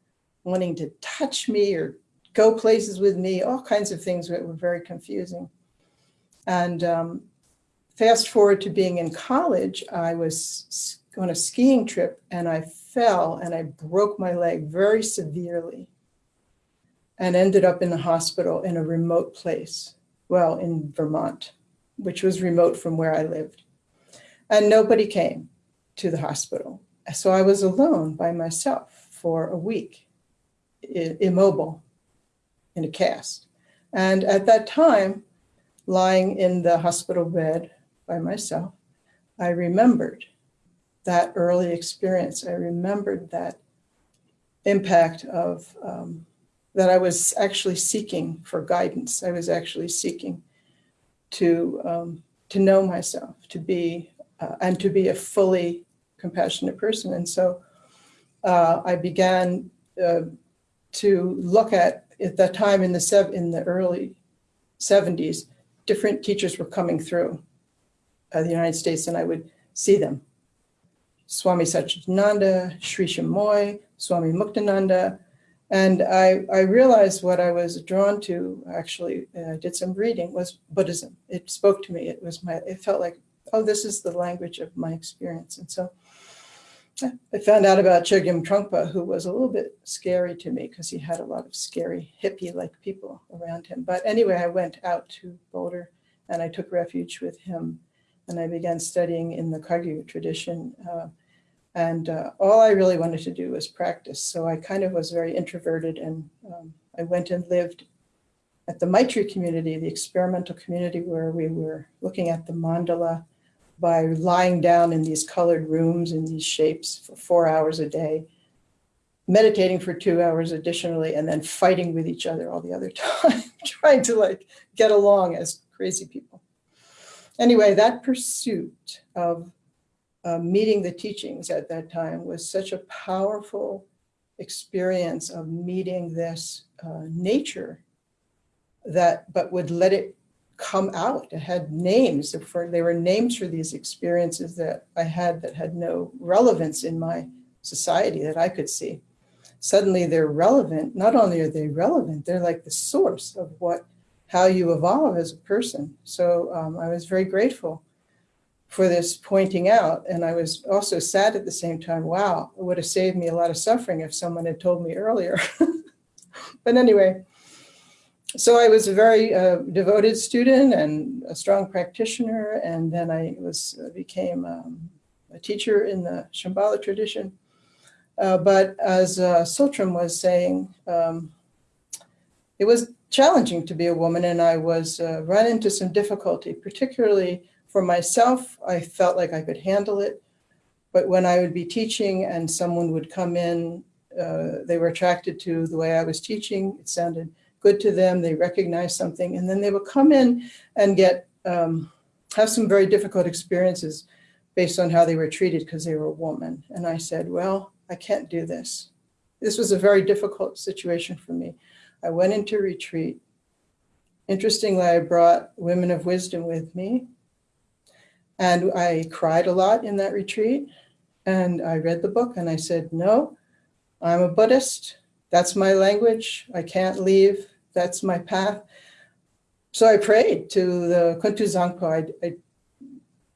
wanting to touch me or go places with me, all kinds of things that were very confusing. And um, fast forward to being in college, I was on a skiing trip and I fell and I broke my leg very severely and ended up in the hospital in a remote place, well, in Vermont, which was remote from where I lived. And nobody came to the hospital. So I was alone by myself for a week immobile in a cast. And at that time, lying in the hospital bed by myself, I remembered that early experience. I remembered that impact of um, that I was actually seeking for guidance. I was actually seeking to um, to know myself, to be uh, and to be a fully compassionate person. And so uh, I began uh, to look at at that time in the in the early 70s, different teachers were coming through uh, the United States, and I would see them. Swami Satchidananda, Sri Chinmoy, Swami Muktananda, and I, I realized what I was drawn to, actually, I did some reading, was Buddhism. It spoke to me. It was my, it felt like, oh, this is the language of my experience. And so I found out about Chogyam Trungpa, who was a little bit scary to me because he had a lot of scary hippie-like people around him. But anyway, I went out to Boulder and I took refuge with him and I began studying in the Kagyu tradition. Uh, and uh, all I really wanted to do was practice. So I kind of was very introverted and um, I went and lived at the Maitri community, the experimental community where we were looking at the mandala by lying down in these colored rooms in these shapes for four hours a day, meditating for two hours additionally, and then fighting with each other all the other time, trying to like get along as crazy people. Anyway, that pursuit of uh, meeting the teachings at that time was such a powerful experience of meeting this uh, nature that, but would let it come out. It had names for, they were names for these experiences that I had that had no relevance in my society that I could see. Suddenly they're relevant. Not only are they relevant, they're like the source of what, how you evolve as a person. So um, I was very grateful for this pointing out. And I was also sad at the same time, wow, it would have saved me a lot of suffering if someone had told me earlier. but anyway, so I was a very uh, devoted student and a strong practitioner. And then I was uh, became um, a teacher in the Shambhala tradition. Uh, but as uh, Tsultrim was saying, um, it was challenging to be a woman and I was uh, run into some difficulty, particularly for myself, I felt like I could handle it. But when I would be teaching and someone would come in, uh, they were attracted to the way I was teaching. It sounded good to them. They recognize something. And then they will come in and get, um, have some very difficult experiences based on how they were treated because they were a woman. And I said, well, I can't do this. This was a very difficult situation for me. I went into retreat. Interestingly, I brought women of wisdom with me and I cried a lot in that retreat. And I read the book and I said, no, I'm a Buddhist. That's my language. I can't leave. That's my path. So I prayed to the Kuntu Zangpo. I, I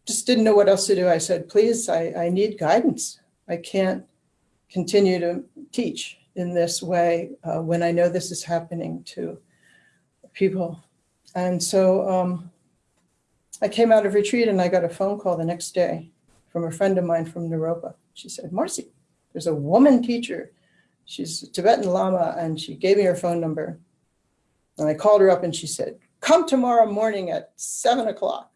just didn't know what else to do. I said, please, I, I need guidance. I can't continue to teach in this way uh, when I know this is happening to people. And so um, I came out of retreat and I got a phone call the next day from a friend of mine from Naropa. She said, Marcy, there's a woman teacher. She's a Tibetan Lama and she gave me her phone number. And I called her up and she said, come tomorrow morning at seven o'clock.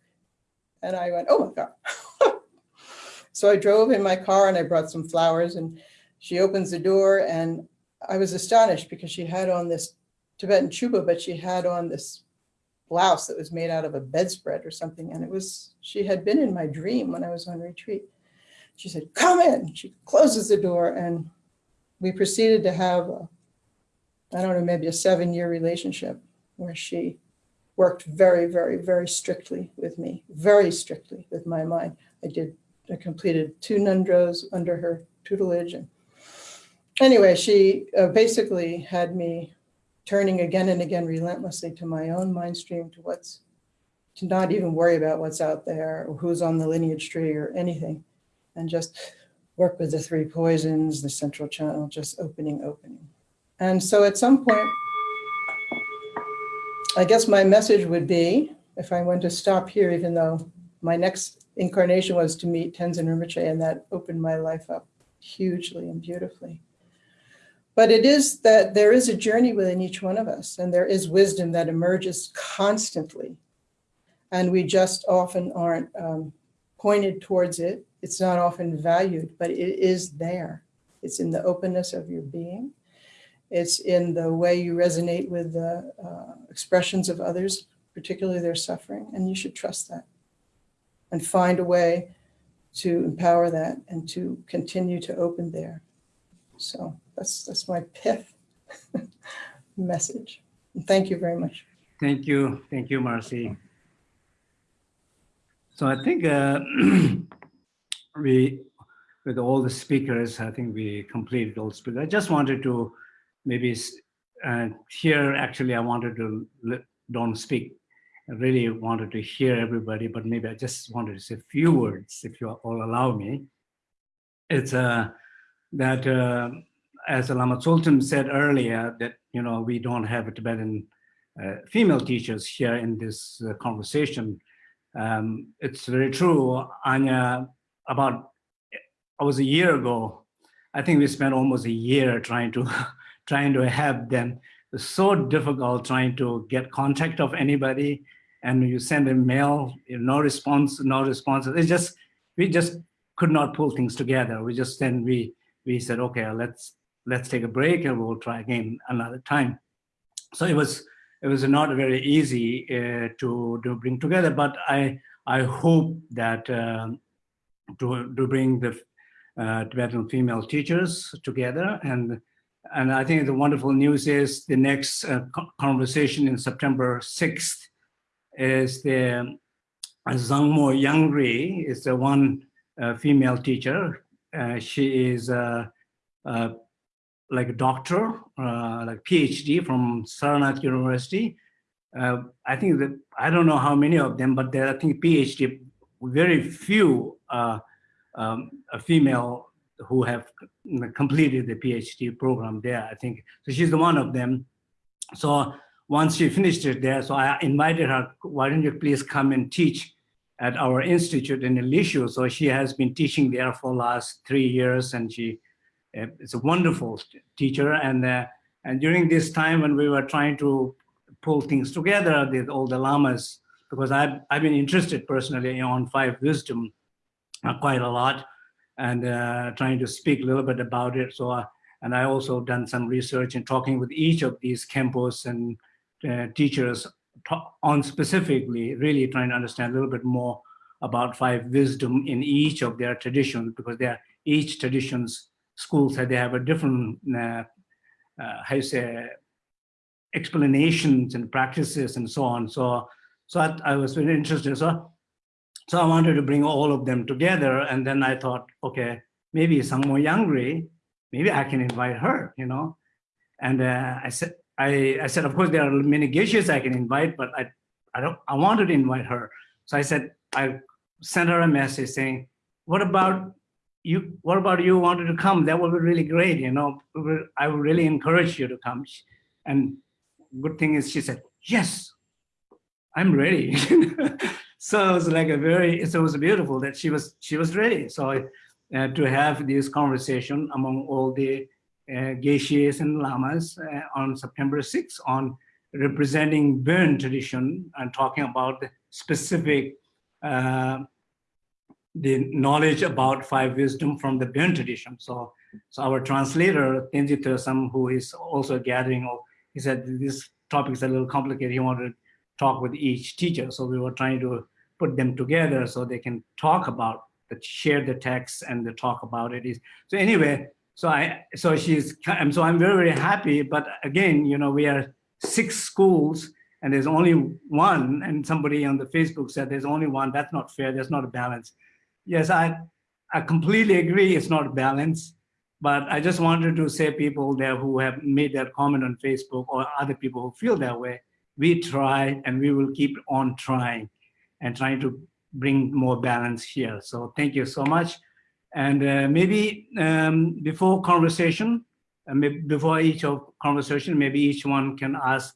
And I went, oh my God. so I drove in my car and I brought some flowers and she opens the door and I was astonished because she had on this Tibetan chuba, but she had on this blouse that was made out of a bedspread or something. And it was, she had been in my dream when I was on retreat. She said, come in. She closes the door and we proceeded to have, a, I don't know, maybe a seven year relationship where she worked very, very, very strictly with me, very strictly with my mind. I did, I completed two ngöndros under her tutelage. And anyway, she uh, basically had me turning again and again relentlessly to my own mind stream, to what's, to not even worry about what's out there or who's on the lineage tree or anything, and just work with the three poisons, the central channel, just opening, opening. And so at some point, I guess my message would be, if I went to stop here, even though my next incarnation was to meet Tenzin Rinpoche, and that opened my life up hugely and beautifully. But it is that there is a journey within each one of us and there is wisdom that emerges constantly. And we just often aren't um, pointed towards it. It's not often valued, but it is there. It's in the openness of your being. It's in the way you resonate with the uh, expressions of others, particularly their suffering, and you should trust that and find a way to empower that and to continue to open there. So that's that's my pith message. And thank you very much. Thank you. Thank you, Marcy. So I think uh, we, with all the speakers, I think we completed all speakers. I just wanted to maybe uh, here, actually, I wanted to don't speak. I really wanted to hear everybody, but maybe I just wanted to say a few words, if you all allow me. It's uh, that uh, as Lama Tsultrim said earlier, that you know we don't have Tibetan uh, female teachers here in this uh, conversation. Um, it's very true, Anya. About I was a year ago. I think we spent almost a year trying to trying to have them. It's so difficult trying to get contact of anybody, and you send a mail, no response, no response. It's just we just could not pull things together. We just then we we said, okay, let's let's take a break and we'll try again another time. So it was it was not very easy uh, to to bring together, but I I hope that uh, to to bring the uh, Tibetan female teachers together and And I think the wonderful news is the next uh, conversation in September 6th is the uh, Sangmo Yangri is the one uh, female teacher. Uh, she is uh, uh, like a doctor, like PhD from Saranath University. I think that I don't know how many of them, but there I think PhD, very few um, female who have completed the PhD program there. I think so. She's the one of them. So once she finished it there, so I invited her. Why don't you please come and teach at our institute in Lishu? So she has been teaching there for last three years, and she uh, is a wonderful teacher. And uh, and during this time when we were trying to pull things together with all the lamas, because I've I've been interested personally on five wisdom uh, quite a lot, and uh, trying to speak a little bit about it. So. Uh, and I also done some research and talking with each of these khenpos and uh, teachers on specifically really trying to understand a little bit more about five wisdom in each of their traditions because they are each traditions schools that they have a different uh, uh, how you say explanations and practices and so on so so I, I was very interested so so I wanted to bring all of them together and then I thought okay maybe Sangmo Yangri maybe I can invite her you know and uh, I said I, I said, of course, there are many geshes I can invite, but I, I don't, I wanted to invite her. So I said, I sent her a message saying, what about you? What about you wanted to come? That would be really great. You know, I would really encourage you to come. And good thing is she said, yes, I'm ready. so it was like a very, so it was beautiful that she was, she was ready. So uh, to have this conversation among all the uh, geshes and lamas uh, on September 6th on representing Bon tradition and talking about the specific uh, the knowledge about five wisdom from the Bon tradition. So, so our translator Tenji Thösam, who is also gathering, he said this topic is a little complicated. He wanted talk with each teacher, so we were trying to put them together so they can talk about the share the text and the talk about it. Is so anyway. So I, so she's, um, so I'm very, very happy. But again, you know, we are six schools and there's only one. And somebody on the Facebook said there's only one. That's not fair. There's not a balance. Yes, I, I completely agree. It's not a balance. But I just wanted to say people there who have made that comment on Facebook or other people who feel that way, we try and we will keep on trying and trying to bring more balance here. So thank you so much. And uh, maybe um, before conversation, uh, before each of conversation, maybe each one can ask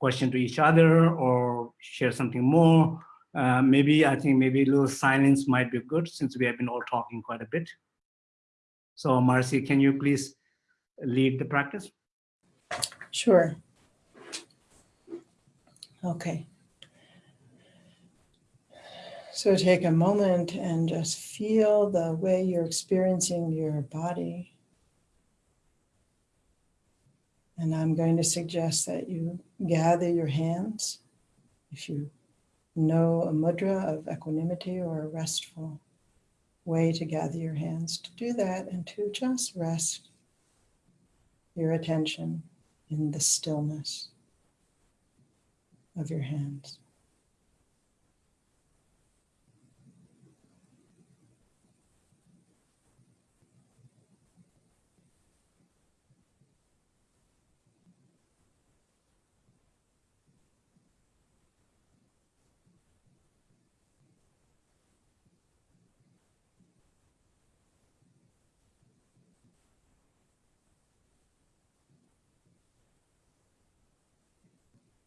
question to each other or share something more. Uh, maybe I think maybe a little silence might be good since we have been all talking quite a bit. So Marcy, can you please lead the practice? Sure. Okay. So take a moment and just feel the way you're experiencing your body. And I'm going to suggest that you gather your hands. If you know a mudra of equanimity or a restful way to gather your hands, to do that and to just rest your attention in the stillness of your hands.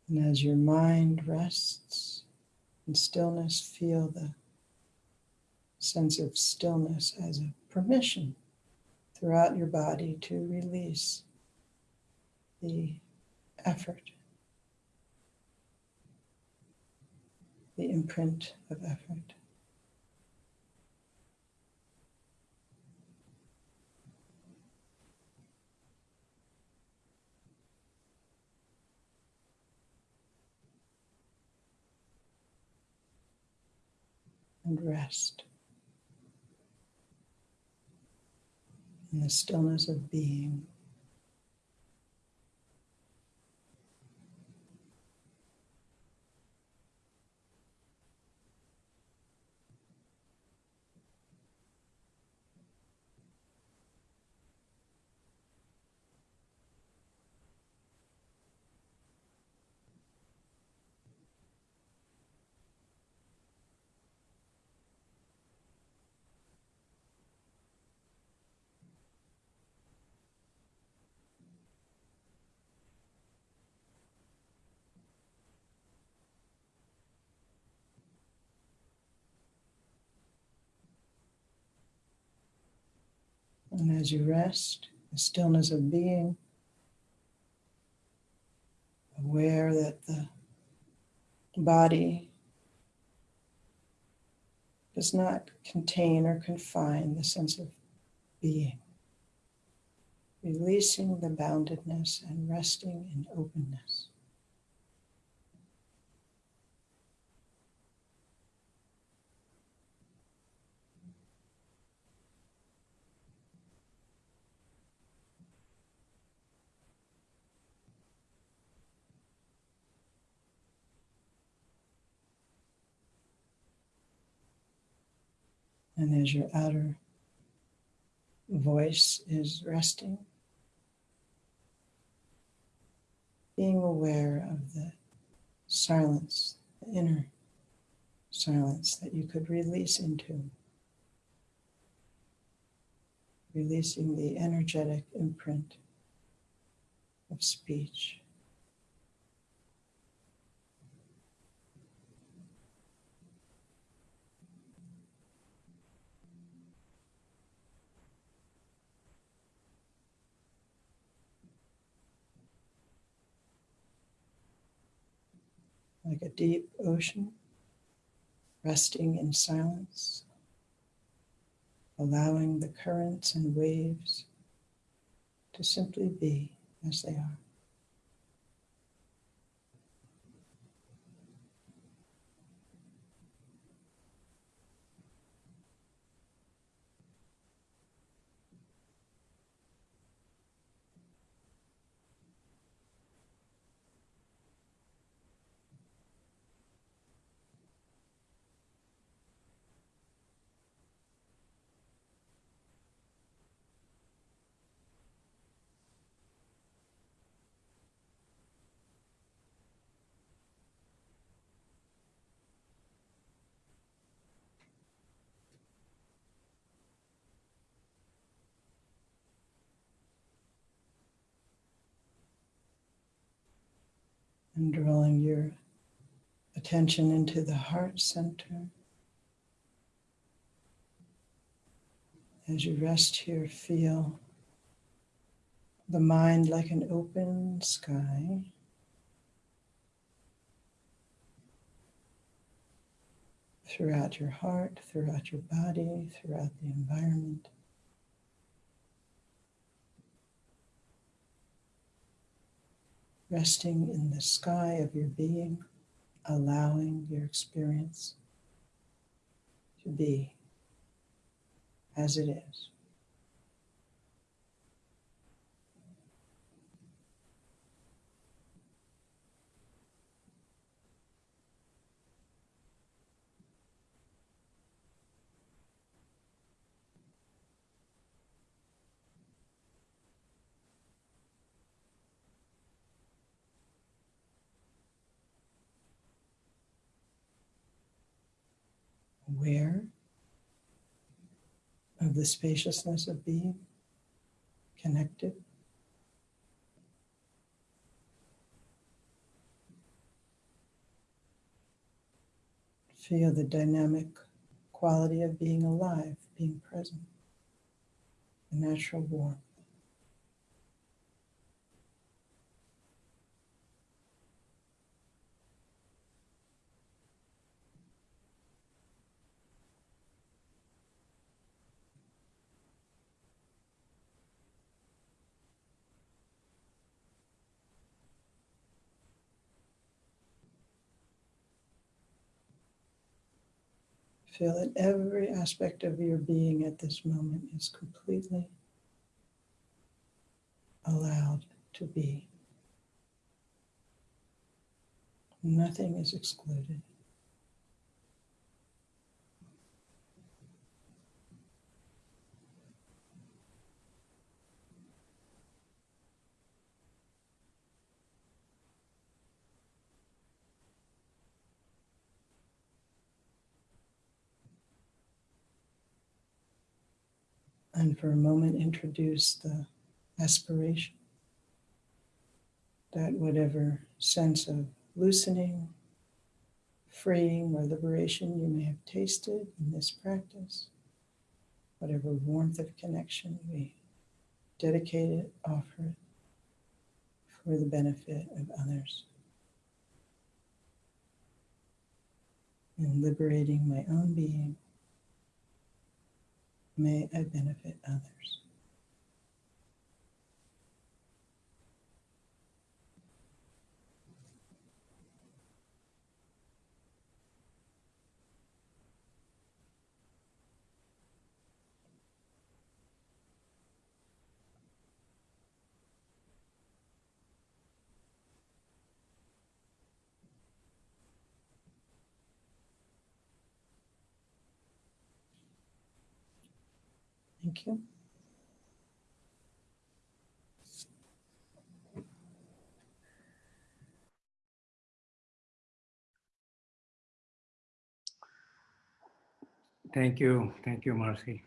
And as your mind rests in stillness, feel the sense of stillness as a permission throughout your body to release the effort, the imprint of effort. And rest in the stillness of being. And as you rest, the stillness of being, aware that the body does not contain or confine the sense of being. Releasing the boundedness and resting in openness. And as your outer voice is resting, being aware of the silence, the inner silence that you could release into, releasing the energetic imprint of speech. Like a deep ocean, resting in silence, allowing the currents and waves to simply be as they are. And drawing your attention into the heart center. As you rest here, feel the mind like an open sky. Throughout your heart, throughout your body, throughout the environment. Resting in the sky of your being, allowing your experience to be as it is. Aware of the spaciousness of being, connected. Feel the dynamic quality of being alive, being present, the natural warmth. Feel that every aspect of your being at this moment is completely allowed to be. Nothing is excluded. And for a moment, introduce the aspiration that whatever sense of loosening, freeing, or liberation you may have tasted in this practice whatever warmth of connection we dedicate it, offer it for the benefit of others. In liberating my own being, may I benefit others. Thank you. Thank you. Thank you, Marcy.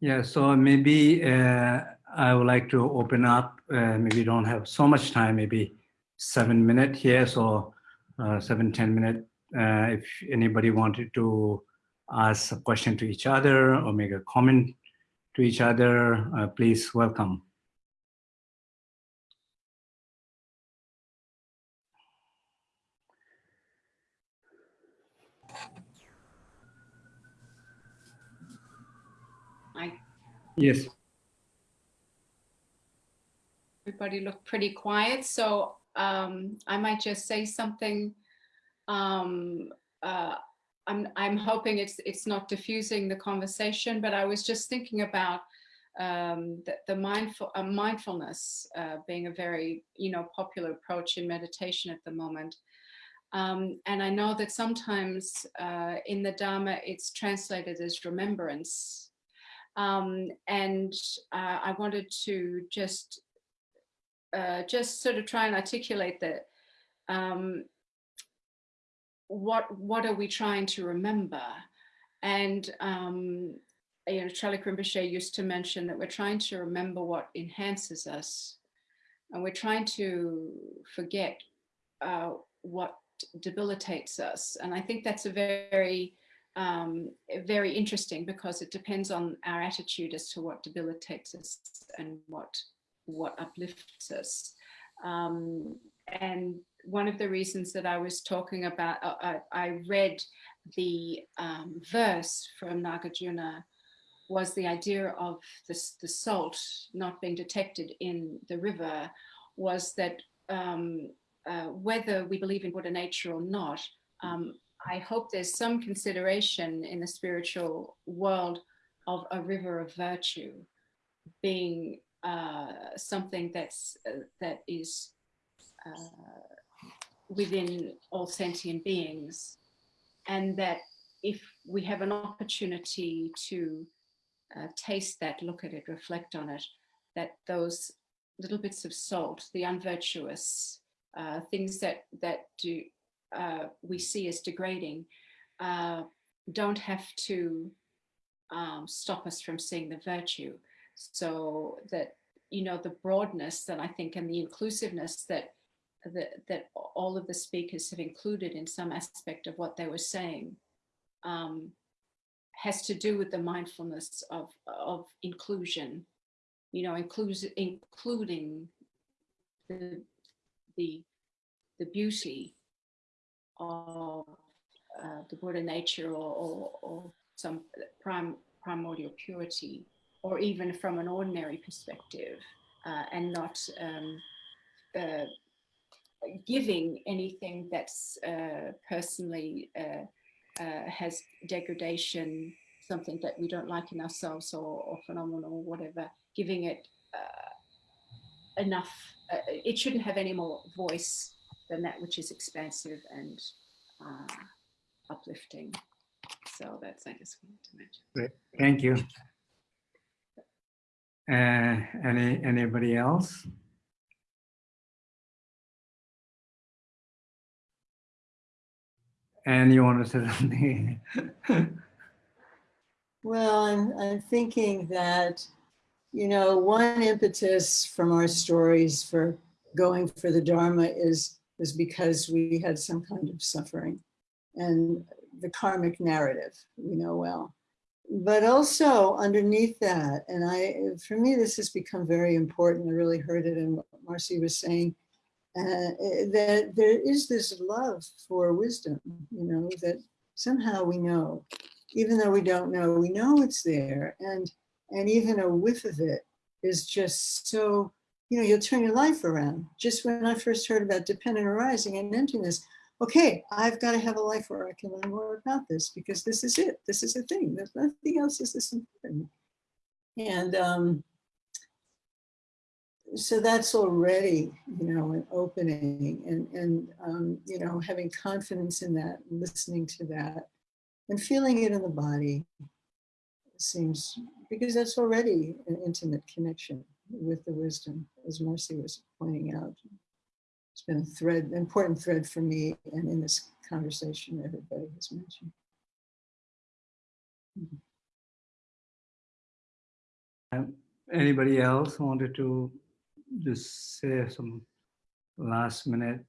Yeah, so maybe uh, I would like to open up, uh, maybe don't have so much time, maybe seven minute here, so uh, seven ten minute. Uh, if anybody wanted to ask a question to each other or make a comment to each other, uh, please welcome. I Yes. everybody looked pretty quiet, so um, I might just say something. Um, uh, I'm I'm hoping it's it's not diffusing the conversation, but I was just thinking about um, the, the mindful uh, mindfulness uh, being a very you know popular approach in meditation at the moment. Um, and I know that sometimes uh, in the Dharma it's translated as remembrance. Um, and uh, I wanted to just uh, just sort of try and articulate that um, what what are we trying to remember? And um, you know, Charlie Rinpoche used to mention that we're trying to remember what enhances us, and we're trying to forget uh, what debilitates us. And I think that's a very um, very interesting because it depends on our attitude as to what debilitates us and what what uplifts us. Um, and one of the reasons that I was talking about, uh, I, I, read the um, verse from Nagarjuna was the idea of the, the salt not being detected in the river was that um, uh, whether we believe in Buddha nature or not, um, I hope there's some consideration in the spiritual world of a river of virtue being uh, something that's uh, that is uh, within all sentient beings, and that if we have an opportunity to uh, taste that, look at it, reflect on it, that those little bits of salt, the unvirtuous uh, things that that do uh, we see as degrading, don't have to um, stop us from seeing the virtue. So that you know the broadness that I think and the inclusiveness that that that all of the speakers have included in some aspect of what they were saying um, has to do with the mindfulness of of inclusion, you know, includes including the the the beauty of uh, the Buddha nature or, or, or some prime primordial purity or even from an ordinary perspective uh, and not um, uh, giving anything that's uh, personally uh, uh, has degradation, something that we don't like in ourselves or, or phenomenal or whatever, giving it uh, enough, it shouldn't have any more voice than that which is expansive and uplifting. So that's, I just wanted to mention. Great, thank you. Uh, any anybody else? And you want to say something? Well, I'm, I'm thinking that, you know, one impetus from our stories for going for the Dharma is, is because we had some kind of suffering. And the karmic narrative we know well. But also underneath that, and I, for me, this has become very important. I really heard it in what Marcy was saying, uh, that there is this love for wisdom, you know, that somehow we know, even though we don't know, we know it's there. And, and even a whiff of it is just so, you know, you'll turn your life around. Just when I first heard about dependent arising and emptiness, okay, I've got to have a life where I can learn more about this because this is it. This is a thing. There's nothing else is this important. And um, so that's already, you know, an opening and, and um, you know, having confidence in that, listening to that and feeling it in the body seems, because that's already an intimate connection with the wisdom, as Marcy was pointing out it's been a thread, important thread for me and in this conversation everybody has mentioned. Um, Anybody else wanted to just say some last minute?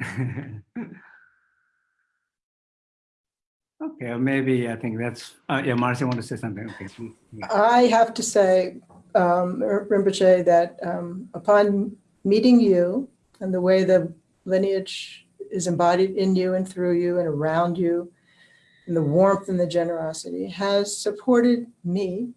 Okay, maybe I think that's, uh, yeah, Marcy want to say something, okay. Yeah. I have to say, um, Rinpoche, that um, upon meeting you and the way the lineage is embodied in you and through you and around you, and the warmth and the generosity has supported me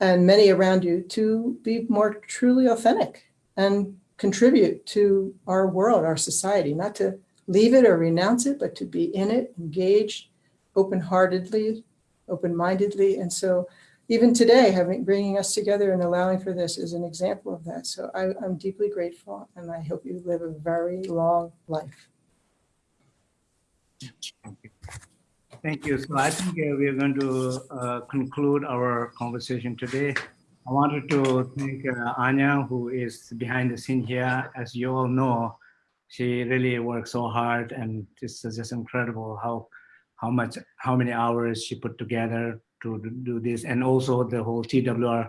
and many around you to be more truly authentic and contribute to our world, our society, not to leave it or renounce it, but to be in it, engaged, open-heartedly, open-mindedly. And so even today, having bringing us together and allowing for this is an example of that. So I, I'm deeply grateful and I hope you live a very long life. Thank you. So I think uh, we are going to uh, conclude our conversation today. I wanted to thank uh, Anya, who is behind the scene here. As you all know, she really works so hard and this is just incredible how how much how many hours she put together to do this and also the whole TWR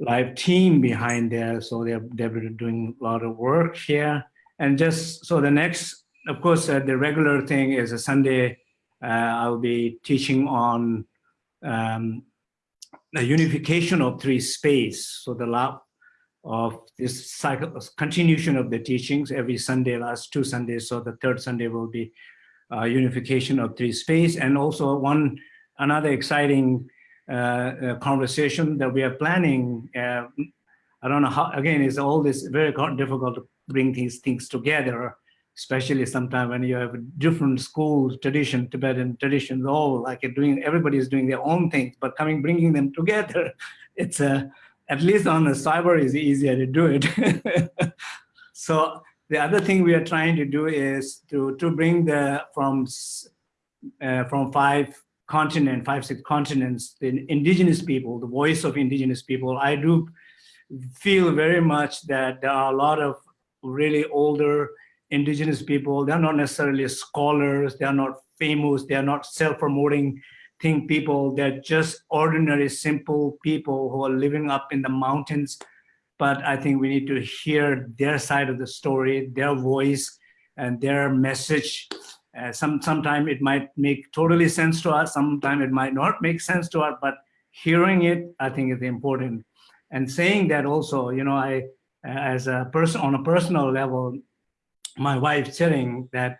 live team behind there. So they're, they're doing a lot of work here. And just so the next, of course, uh, the regular thing is a Sunday, uh, I'll be teaching on um, the unification of three space. So the love of this cycle, continuation of the teachings every Sunday, last two Sundays. So the third Sunday will be uh, unification of three space and also one another exciting uh, uh, conversation that we are planning. Uh, I don't know how, again, it's all this very difficult to bring these things together, especially sometimes when you have different schools, tradition, Tibetan traditions, all like doing, everybody is doing their own things, but coming, bringing them together, it's a, at least on the cyber is easier to do it. so the other thing we are trying to do is to, to bring the, from, uh, from five continent, five, six continents, the indigenous people, the voice of indigenous people, I do feel very much that there are a lot of really older indigenous people. They're not necessarily scholars. They're not famous. They're not self-promoting thing people. They're just ordinary, simple people who are living up in the mountains. But I think we need to hear their side of the story, their voice, and their message uh, some Sometimes it might make totally sense to us, sometimes it might not make sense to us, but hearing it, I think is important. And saying that also, you know, I, as a person on a personal level, my wife sitting that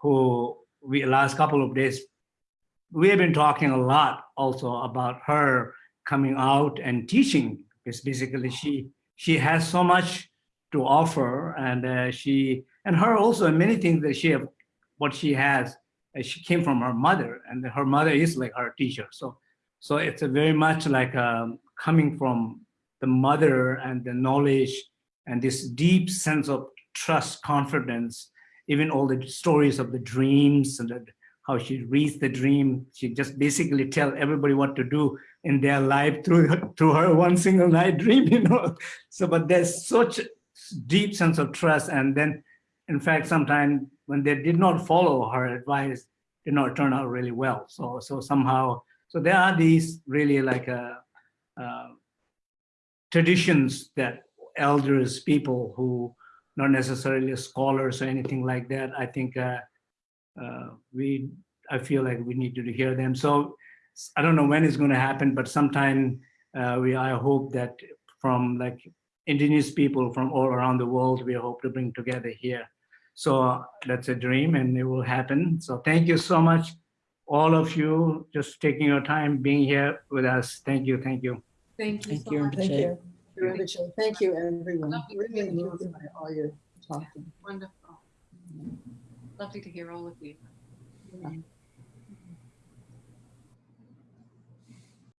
who we last couple of days, we have been talking a lot also about her coming out and teaching because basically she she has so much to offer and uh, she and her also many things that she have what she has, she came from her mother, and her mother is like her teacher. So, so it's a very much like um, coming from the mother and the knowledge and this deep sense of trust, confidence, even all the stories of the dreams and how she reads the dream. She just basically tell everybody what to do in their life through her, through her one single night dream, you know. So, but there's such deep sense of trust. And then, in fact, sometimes when they did not follow her advice, did not turn out really well. So, so somehow, so there are these really like a, uh, uh, traditions that elders, people who not necessarily scholars or anything like that. I think uh, uh, we, I feel like we need to hear them. So I don't know when it's going to happen, but sometime uh, we I hope that from like indigenous people from all around the world, we hope to bring together here. So that's a dream and it will happen. So thank you so much, all of you, just taking your time being here with us. Thank you, thank you. Thank you Thank so you, much. Thank you. Thank you, everyone. Lovely Really moved by all your talking. Wonderful. Lovely to hear all of you. Uh,